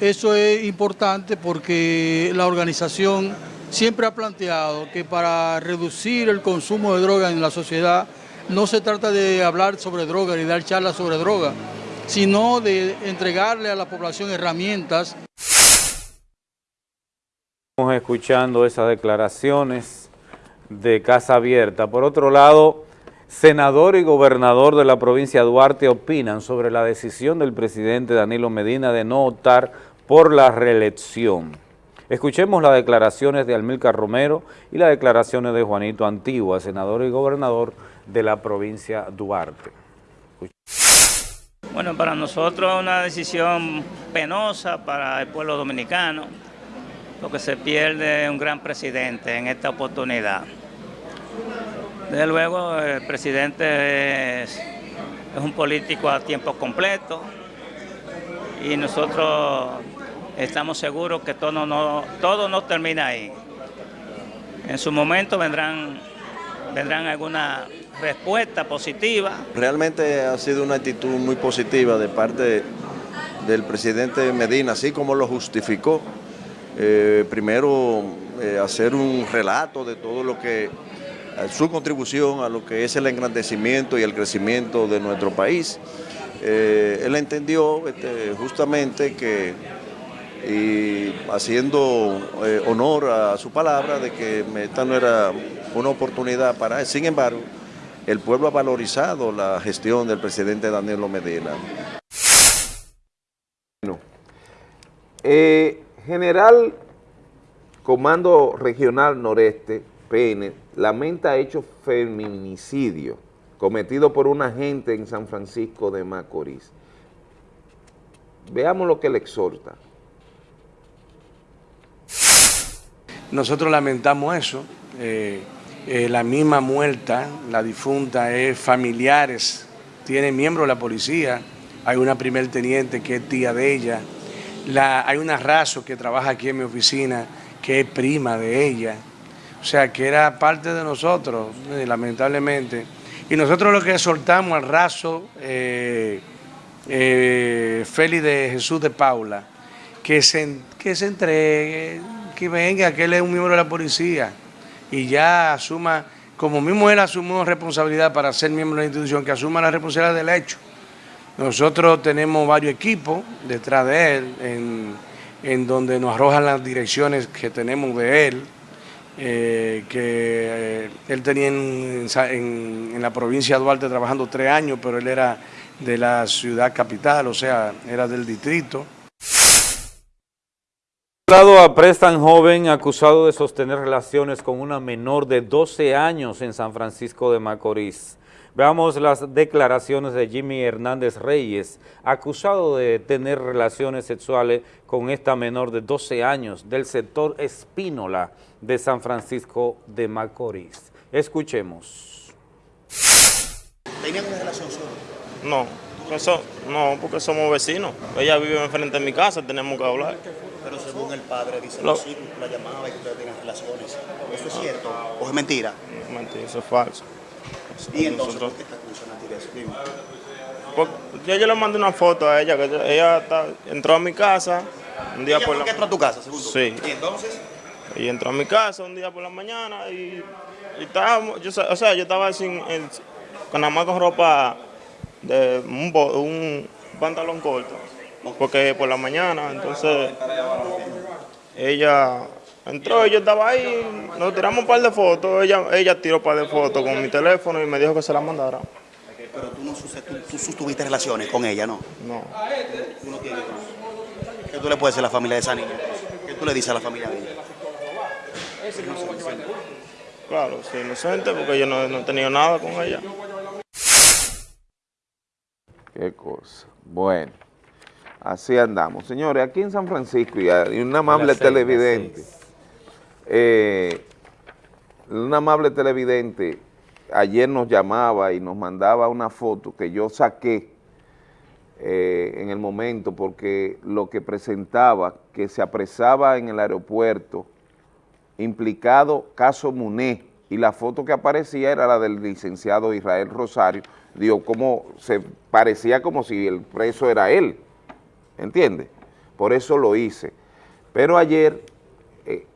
eso es importante porque la organización siempre ha planteado que para reducir el consumo de droga en la sociedad no se trata de hablar sobre droga ni dar charlas sobre droga, sino de entregarle a la población herramientas. Estamos escuchando esas declaraciones de Casa Abierta. Por otro lado, senador y gobernador de la provincia de Duarte opinan sobre la decisión del presidente Danilo Medina de no optar por la reelección. Escuchemos las declaraciones de Almilcar Romero y las declaraciones de Juanito Antigua, senador y gobernador de la provincia Duarte. Bueno, para nosotros es una decisión penosa para el pueblo dominicano, porque se pierde un gran presidente en esta oportunidad. Desde luego, el presidente es, es un político a tiempo completo y nosotros estamos seguros que todo no, todo no termina ahí. En su momento vendrán, vendrán alguna respuesta positiva. Realmente ha sido una actitud muy positiva de parte del presidente Medina, así como lo justificó. Eh, primero, eh, hacer un relato de todo lo que, su contribución a lo que es el engrandecimiento y el crecimiento de nuestro país. Eh, él entendió este, justamente que y haciendo eh, honor a su palabra de que esta no era una oportunidad para él. Sin embargo, el pueblo ha valorizado la gestión del presidente Danilo Medina. Eh, General Comando Regional Noreste, PN, lamenta hecho feminicidio cometido por un agente en San Francisco de Macorís. Veamos lo que le exhorta. Nosotros lamentamos eso. Eh, eh, la misma muerta, la difunta, es familiares, tiene miembros de la policía, hay una primer teniente que es tía de ella, la, hay una raso que trabaja aquí en mi oficina que es prima de ella, o sea que era parte de nosotros, eh, lamentablemente. Y nosotros lo que soltamos al raso Félix de Jesús de Paula, que se, que se entregue, que venga, que él es un miembro de la policía y ya asuma, como mismo él asumió responsabilidad para ser miembro de la institución, que asuma la responsabilidad del hecho. Nosotros tenemos varios equipos detrás de él, en, en donde nos arrojan las direcciones que tenemos de él, eh, que eh, él tenía en, la provincia de Duarte trabajando tres años, pero él era de la ciudad capital, o sea, era del distrito. Lado aprestan joven acusado de sostener relaciones con una menor de 12 años en San Francisco de Macorís. Veamos las declaraciones de Jimmy Hernández Reyes, acusado de tener relaciones sexuales con esta menor de 12 años del sector Espínola de San Francisco de Macorís. Escuchemos. ¿Tenían una relación solo? No, eso, no, porque somos vecinos. Ella vive enfrente de mi casa, tenemos que hablar. Pero según el padre dice Lo- que sí, la llamaba y que ustedes tenían relaciones. ¿Eso es cierto o es mentira? Mentira, eso es falso. Y entonces, Nosotros- ¿por qué eso? Dime. Porque yo, yo le mandé una foto a ella, que ella- ella está- entró a mi casa un día ¿Ella por la que entró a tu casa, según tú? Sí. Y entonces, Y entró a mi casa un día por la mañana y, y estábamos, yo, o sea, yo estaba sin, en- con nada más con ropa de un pantalón corto, porque por la mañana, entonces ella entró y yo estaba ahí, nos tiramos un par de fotos, ella, ella tiró un par de fotos con mi teléfono y me dijo que se la mandara. pero tú no tú, tú sostuviste relaciones con ella, ¿no? No, Tú no tienes ¿Qué tú le puedes decir a la familia de esa niña? ¿Qué tú le dices a la familia de ella? claro, soy inocente porque yo no, no he tenido nada con ella. Qué cosa. Bueno, así andamos. Señores, aquí en San Francisco, y un amable seis, televidente, eh, un amable televidente ayer nos llamaba y nos mandaba una foto que yo saqué eh, en el momento porque lo que presentaba que se apresaba en el aeropuerto implicado caso Muné y la foto que aparecía era la del licenciado Israel Rosario, digo, como se parecía como si el preso era él, ¿entiende? Por eso lo hice. Pero ayer, eh,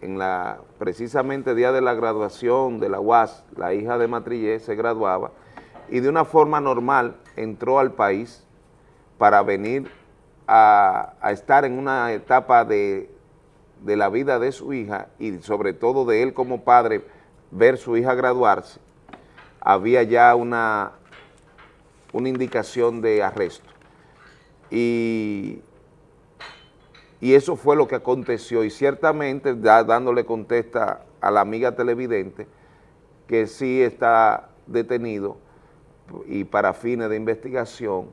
en la precisamente día de la graduación de la UAS, la hija de Matrillé se graduaba y de una forma normal entró al país para venir a, a estar en una etapa de, de la vida de su hija y sobre todo de él como padre, ver su hija graduarse, había ya una, una indicación de arresto. Y, y eso fue lo que aconteció. Y ciertamente dándole contesta a la amiga televidente que sí está detenido y para fines de investigación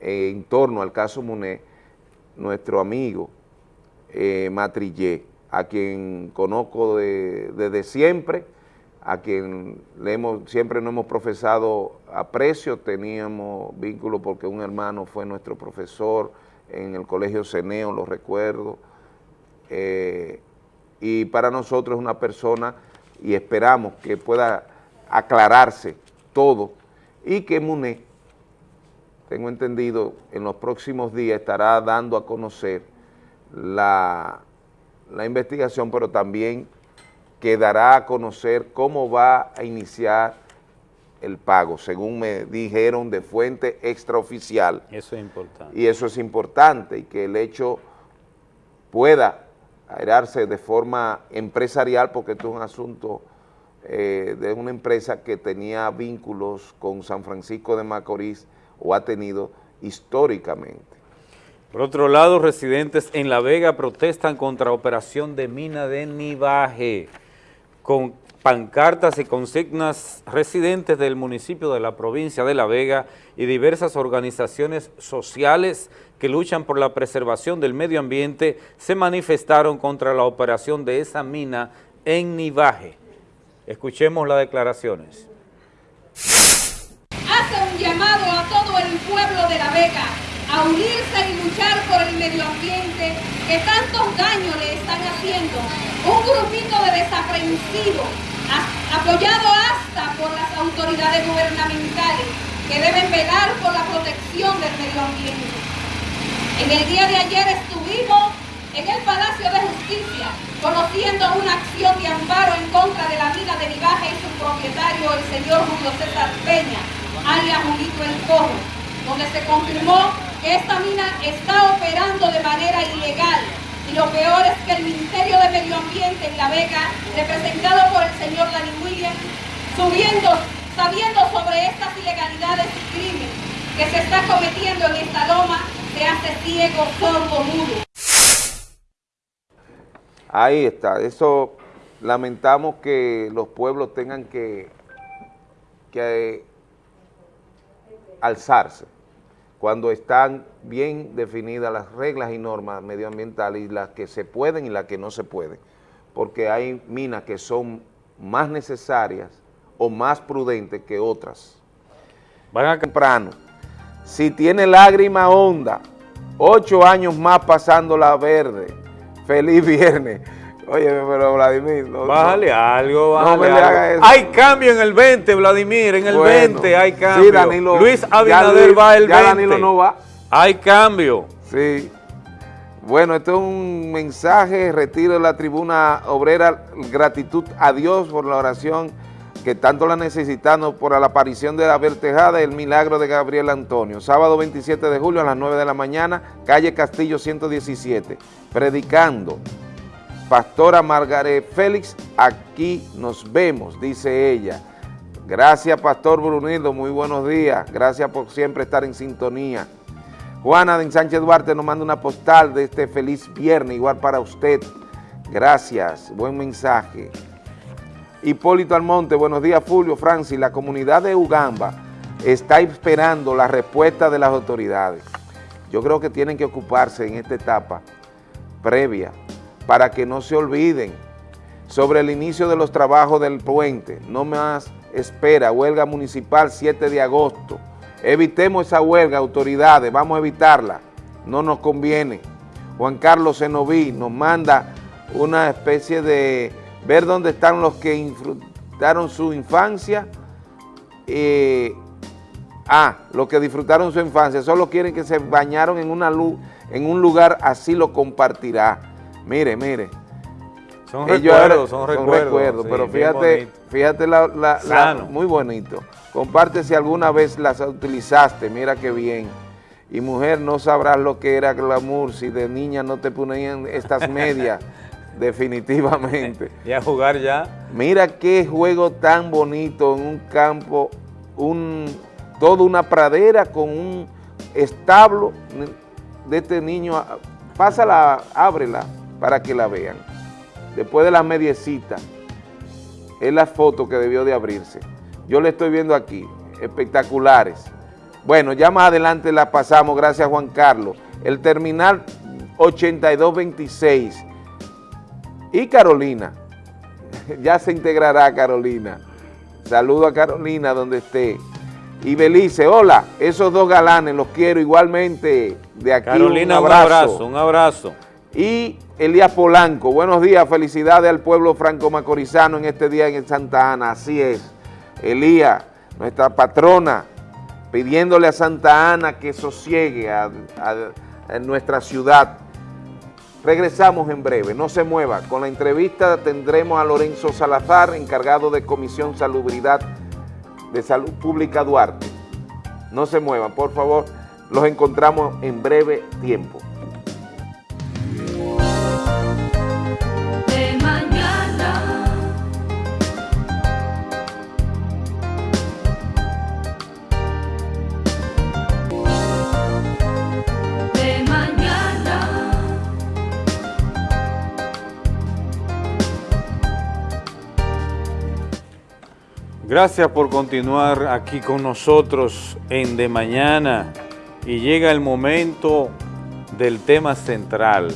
eh, en torno al caso Muné, nuestro amigo eh, Matrillé, a quien conozco de- desde siempre, a quien le hemos, siempre nos hemos profesado aprecio, teníamos vínculo porque un hermano fue nuestro profesor en el colegio Ceneo, lo recuerdo, eh, y para nosotros es una persona y esperamos que pueda aclararse todo y que Muné, tengo entendido, en los próximos días estará dando a conocer la, la investigación, pero también quedará a conocer cómo va a iniciar el pago, según me dijeron de fuente extraoficial. Eso es importante. Y eso es importante y que el hecho pueda aerarse de forma empresarial porque esto es un asunto eh, de una empresa que tenía vínculos con San Francisco de Macorís o ha tenido históricamente. Por otro lado, residentes en La Vega protestan contra operación de mina de Nivaje. Con pancartas y consignas residentes del municipio de la provincia de La Vega y diversas organizaciones sociales que luchan por la preservación del medio ambiente se manifestaron contra la operación de esa mina en Nivaje. Escuchemos las declaraciones. hace un llamado a todo el pueblo de La Vega a unirse y luchar por el medio ambiente que tantos daños le están haciendo. Un grupito de desaprensivos, apoyado hasta por las autoridades gubernamentales que deben velar por la protección del medio ambiente. En el día de ayer estuvimos en el Palacio de Justicia conociendo una acción de amparo en contra de la mina de Nivaje y su propietario, el señor Julio César Peña, alias Julito El Cojo, donde se confirmó que esta mina está operando de manera ilegal. Y lo peor es que el Ministerio de Medio Ambiente en La Vega, representado por el señor Danny Williams, subiendo, sabiendo sobre estas ilegalidades y crímenes que se está cometiendo en esta loma, se hace ciego, sordo, mudo. Ahí está, eso lamentamos que los pueblos tengan que, que alzarse cuando están bien definidas las reglas y normas medioambientales y las que se pueden y las que no se pueden, porque hay minas que son más necesarias o más prudentes que otras. Van a temprano. Si tiene lágrima honda, ocho años más pasando la verde, feliz viernes. Oye, pero Vladimir... No, bájale algo, bájale no me le haga eso. Hay cambio en el 20, Vladimir, en el Bueno, 20 hay cambio. Sí, Danilo, Luis ya Abinader Luis- va el ya 20. Danilo no va. Hay cambio. Sí. Bueno, esto es un mensaje, retiro de la tribuna obrera, gratitud a Dios por la oración que tanto la necesitamos por la aparición de la Tejada y el milagro de Gabriel Antonio. Sábado 27 de julio a las 9 de la mañana, calle Castillo 117, predicando. Pastora Margaret Félix, aquí nos vemos, dice ella. Gracias, Pastor Brunildo, muy buenos días. Gracias por siempre estar en sintonía. Juana de Sánchez Duarte nos manda una postal de este feliz viernes, igual para usted. Gracias, buen mensaje. Hipólito Almonte, buenos días, Fulvio, Francis. La comunidad de Ugamba está esperando la respuesta de las autoridades. Yo creo que tienen que ocuparse en esta etapa previa para que no se olviden sobre el inicio de los trabajos del puente. No más espera, huelga municipal 7 de agosto. Evitemos esa huelga, autoridades, vamos a evitarla, no nos conviene. Juan Carlos Zenoví nos manda una especie de ver dónde están los que disfrutaron su infancia. Eh, ah, los que disfrutaron su infancia, solo quieren que se bañaron en, una luz, en un lugar, así lo compartirá. Mire, mire. Son Ellos recuerdos, son recuerdos. sí, pero bien fíjate, fíjate la, la- muy bonito. Comparte si alguna vez las utilizaste, mira qué bien. Y mujer, no sabrás lo que era glamour si de niña no te ponían estas medias, definitivamente. Y a jugar ya. Mira qué juego tan bonito en un campo, un, toda una pradera con un establo de este niño. Pásala, ábrela para que la vean. Después de la mediecita, es la foto que debió de abrirse. Yo le estoy viendo aquí, espectaculares. Bueno, ya más adelante la pasamos, gracias Juan Carlos. El terminal 8226 y Carolina, ya se integrará Carolina. Saludo a Carolina donde esté. Y Belice, hola, esos dos galanes los quiero igualmente de aquí. Carolina, un un abrazo. abrazo, un abrazo. Y Elías Polanco, buenos días, felicidades al pueblo franco-macorizano en este día en Santa Ana, así es. Elías, nuestra patrona, pidiéndole a Santa Ana que sosiegue a, a- a nuestra ciudad. Regresamos en breve, no se mueva. Con la entrevista tendremos a Lorenzo Salazar, encargado de Comisión Salubridad de Salud Pública Duarte. No se muevan, por favor, los encontramos en breve tiempo. Gracias por continuar aquí con nosotros en De Mañana y llega el momento del tema central.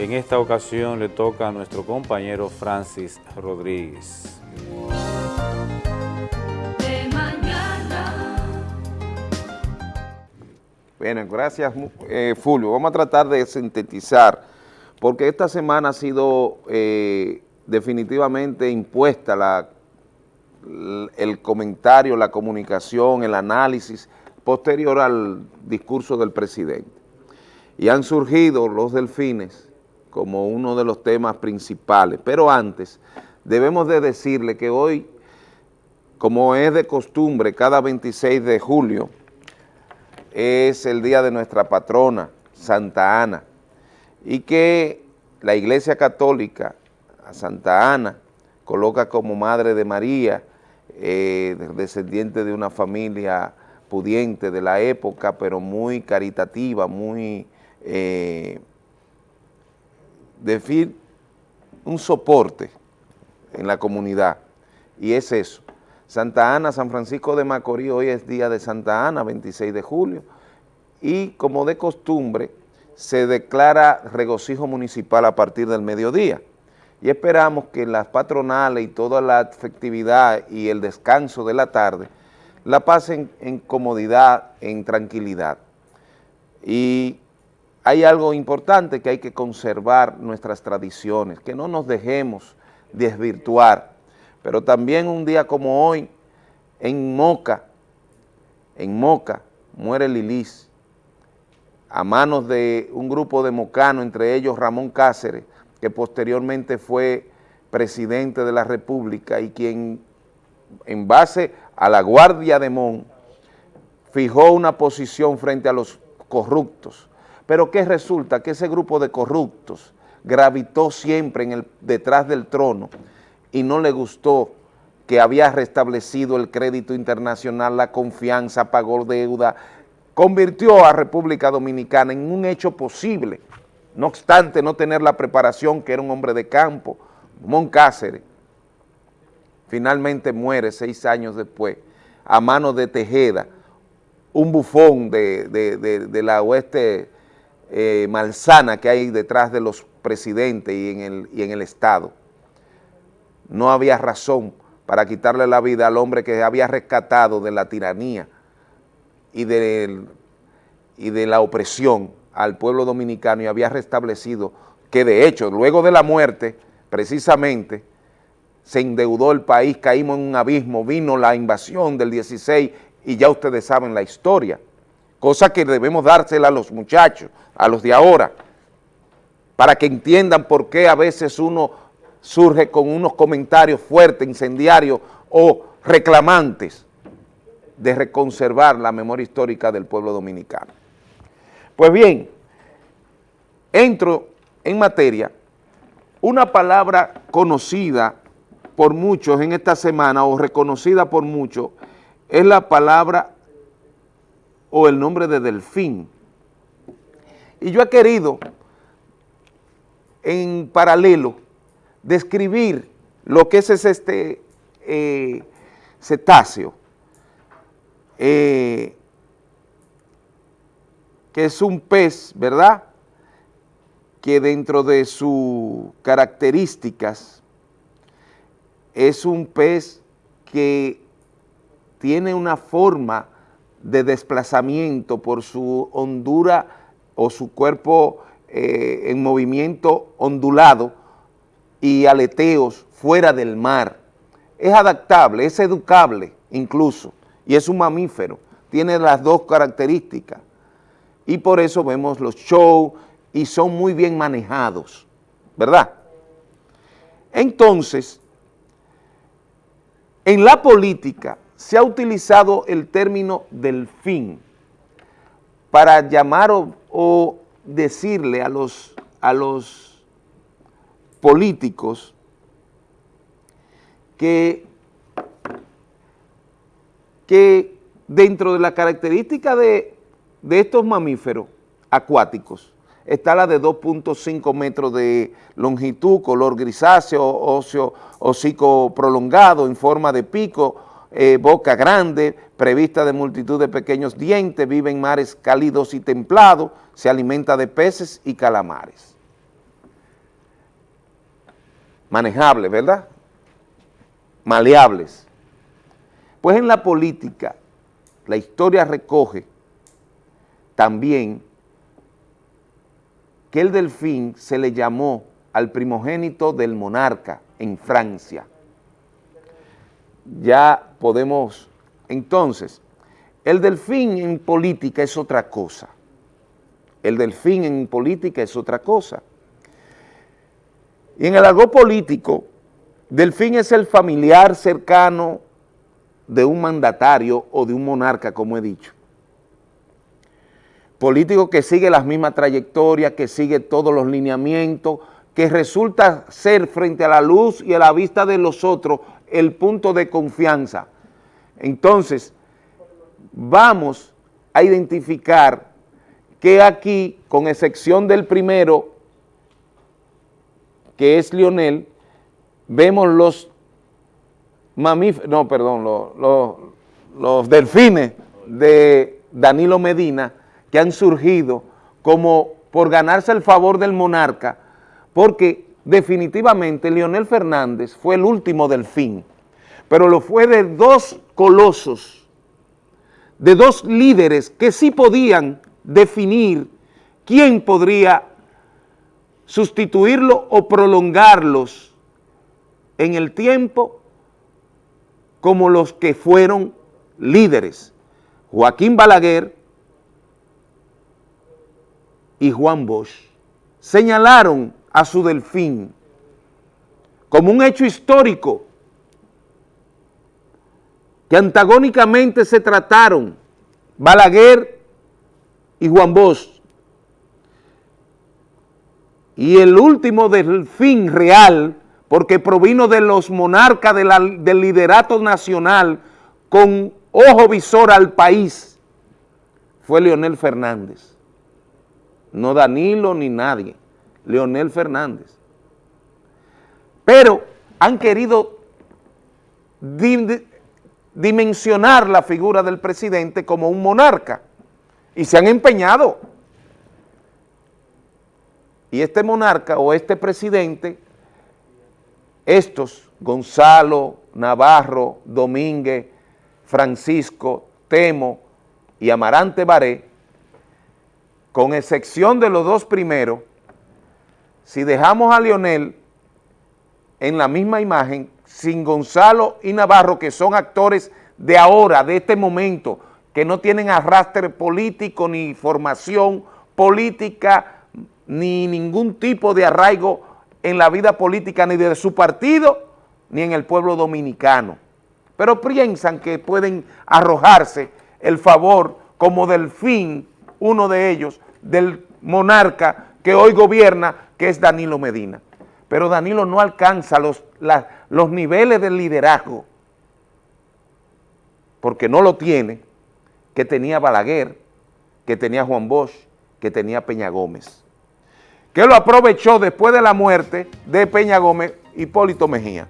En esta ocasión le toca a nuestro compañero Francis Rodríguez. De mañana. Bueno, gracias eh, Fulvio. Vamos a tratar de sintetizar, porque esta semana ha sido eh, definitivamente impuesta la, el comentario, la comunicación, el análisis posterior al discurso del presidente. Y han surgido los delfines como uno de los temas principales. Pero antes, debemos de decirle que hoy, como es de costumbre, cada 26 de julio, es el día de nuestra patrona, Santa Ana, y que la Iglesia Católica, a Santa Ana, coloca como Madre de María, eh, descendiente de una familia pudiente de la época, pero muy caritativa, muy, eh, decir, un soporte en la comunidad, y es eso. Santa Ana, San Francisco de Macorís, hoy es día de Santa Ana, 26 de julio, y como de costumbre, se declara regocijo municipal a partir del mediodía. Y esperamos que las patronales y toda la festividad y el descanso de la tarde la pasen en comodidad, en tranquilidad. Y hay algo importante que hay que conservar nuestras tradiciones, que no nos dejemos desvirtuar, pero también un día como hoy, en Moca, en Moca, muere Lilis, a manos de un grupo de mocanos, entre ellos Ramón Cáceres, que posteriormente fue presidente de la República y quien en base a la Guardia de Mon fijó una posición frente a los corruptos. Pero ¿qué resulta? Que ese grupo de corruptos gravitó siempre en el, detrás del trono y no le gustó que había restablecido el crédito internacional, la confianza, pagó deuda, convirtió a República Dominicana en un hecho posible, no obstante no tener la preparación que era un hombre de campo, Moncáceres, finalmente muere seis años después a manos de Tejeda, un bufón de, de, de, la oeste eh, malsana que hay detrás de los presidentes y en, el, y en el Estado. No había razón para quitarle la vida al hombre que había rescatado de la tiranía y y de la opresión al pueblo dominicano y había restablecido que de hecho, luego de la muerte, precisamente, se endeudó el país, caímos en un abismo, vino la invasión del 16 y ya ustedes saben la historia, cosa que debemos dársela a los muchachos, a los de ahora, para que entiendan por qué a veces uno surge con unos comentarios fuertes, incendiarios o reclamantes de reconservar la memoria histórica del pueblo dominicano. Pues bien, entro en materia, una palabra conocida por muchos en esta semana o reconocida por muchos es la palabra o el nombre de delfín. Y yo he querido en paralelo describir lo que es este eh, cetáceo, eh, es un pez, ¿verdad?, que dentro de sus características es un pez que tiene una forma de desplazamiento por su hondura o su cuerpo eh, en movimiento ondulado y aleteos fuera del mar. Es adaptable, es educable incluso, y es un mamífero, tiene las dos características. Y por eso vemos los shows y son muy bien manejados, ¿verdad? Entonces, en la política se ha utilizado el término delfín para llamar o, o decirle a los, a los políticos que, que dentro de la característica de, de estos mamíferos acuáticos está la de 2.5 metros de longitud, color grisáceo, óseo, hocico prolongado en forma de pico, eh, boca grande, prevista de multitud de pequeños dientes, vive en mares cálidos y templados, se alimenta de peces y calamares. Manejables, ¿verdad? Maleables. Pues en la política, la historia recoge también que el delfín se le llamó al primogénito del monarca en Francia. Ya podemos, entonces, el delfín en política es otra cosa. El delfín en política es otra cosa. Y en el algo político, delfín es el familiar cercano de un mandatario o de un monarca, como he dicho. Político que sigue las mismas trayectorias, que sigue todos los lineamientos, que resulta ser frente a la luz y a la vista de los otros el punto de confianza. Entonces, vamos a identificar que aquí, con excepción del primero, que es Lionel, vemos los mamíferos, no, perdón, los, los, delfines de Danilo Medina que han surgido como por ganarse el favor del monarca, porque definitivamente Leonel Fernández fue el último delfín, pero lo fue de dos colosos, de dos líderes que sí podían definir quién podría sustituirlo o prolongarlos en el tiempo como los que fueron líderes. Joaquín Balaguer y Juan Bosch señalaron a su delfín como un hecho histórico que antagónicamente se trataron Balaguer y Juan Bosch y el último delfín real porque provino de los monarcas del liderato nacional con ojo visor al país, fue Leonel Fernández. No Danilo ni nadie, Leonel Fernández. Pero han querido dimensionar la figura del presidente como un monarca y se han empeñado. Y este monarca o este presidente, estos, Gonzalo, Navarro, Domínguez, Francisco, Temo y Amarante Baré, con excepción de los dos primeros, si dejamos a Lionel en la misma imagen, sin Gonzalo y Navarro, que son actores de ahora, de este momento, que no tienen arrastre político, ni formación política, ni ningún tipo de arraigo en la vida política, ni de su partido, ni en el pueblo dominicano. Pero piensan que pueden arrojarse el favor como del fin, uno de ellos, del monarca que hoy gobierna, que es Danilo Medina. Pero Danilo no alcanza los, los niveles de liderazgo, porque no lo tiene, que tenía Balaguer, que tenía Juan Bosch, que tenía Peña Gómez, que lo aprovechó después de la muerte de Peña Gómez, Hipólito Mejía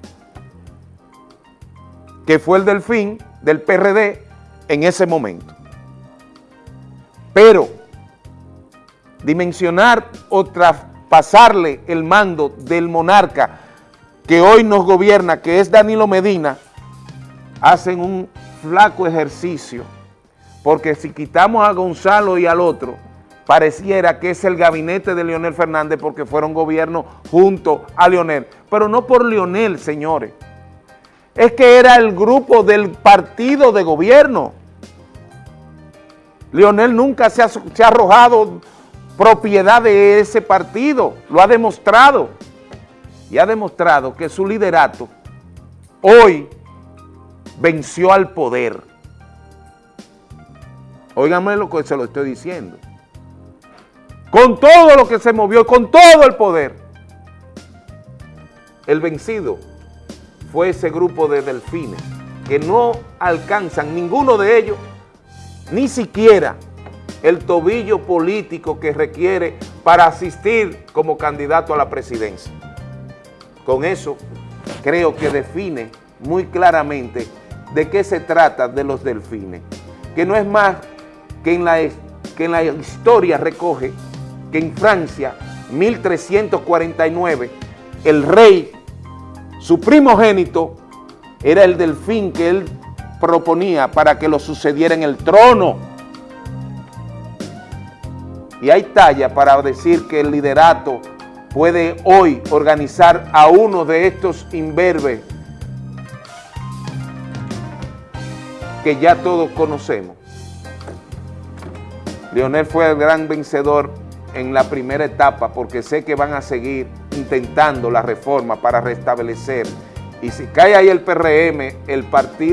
que fue el delfín del PRD en ese momento. Pero dimensionar o traspasarle el mando del monarca que hoy nos gobierna, que es Danilo Medina, hacen un flaco ejercicio, porque si quitamos a Gonzalo y al otro, pareciera que es el gabinete de Leonel Fernández porque fueron gobierno junto a Leonel, pero no por Leonel, señores, es que era el grupo del partido de gobierno. Leonel nunca se ha, se ha arrojado propiedad de ese partido, lo ha demostrado. Y ha demostrado que su liderato hoy venció al poder. Óigame lo que se lo estoy diciendo. Con todo lo que se movió, con todo el poder, el vencido fue ese grupo de delfines que no alcanzan ninguno de ellos ni siquiera el tobillo político que requiere para asistir como candidato a la presidencia. Con eso creo que define muy claramente de qué se trata de los delfines, que no es más que en la, que en la historia recoge que en Francia, 1349, el rey su primogénito era el delfín que él proponía para que lo sucediera en el trono. Y hay talla para decir que el liderato puede hoy organizar a uno de estos imberbes que ya todos conocemos. Leonel fue el gran vencedor en la primera etapa porque sé que van a seguir intentando la reforma para restablecer. Y si cae ahí el PRM, el,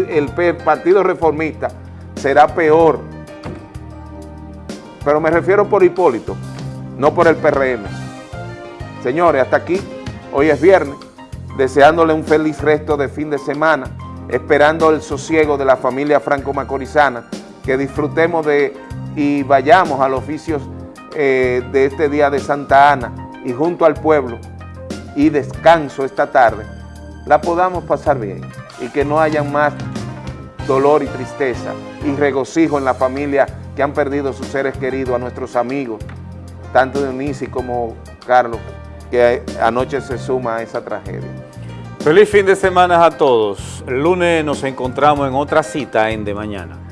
el Partido Reformista, será peor pero me refiero por Hipólito, no por el PRM. Señores, hasta aquí, hoy es viernes, deseándole un feliz resto de fin de semana, esperando el sosiego de la familia franco-macorizana, que disfrutemos de y vayamos a los oficios eh, de este día de Santa Ana y junto al pueblo y descanso esta tarde, la podamos pasar bien y que no haya más dolor y tristeza y regocijo en la familia que han perdido sus seres queridos, a nuestros amigos, tanto Dionisi como Carlos, que anoche se suma a esa tragedia. Feliz fin de semana a todos. El lunes nos encontramos en otra cita en De Mañana.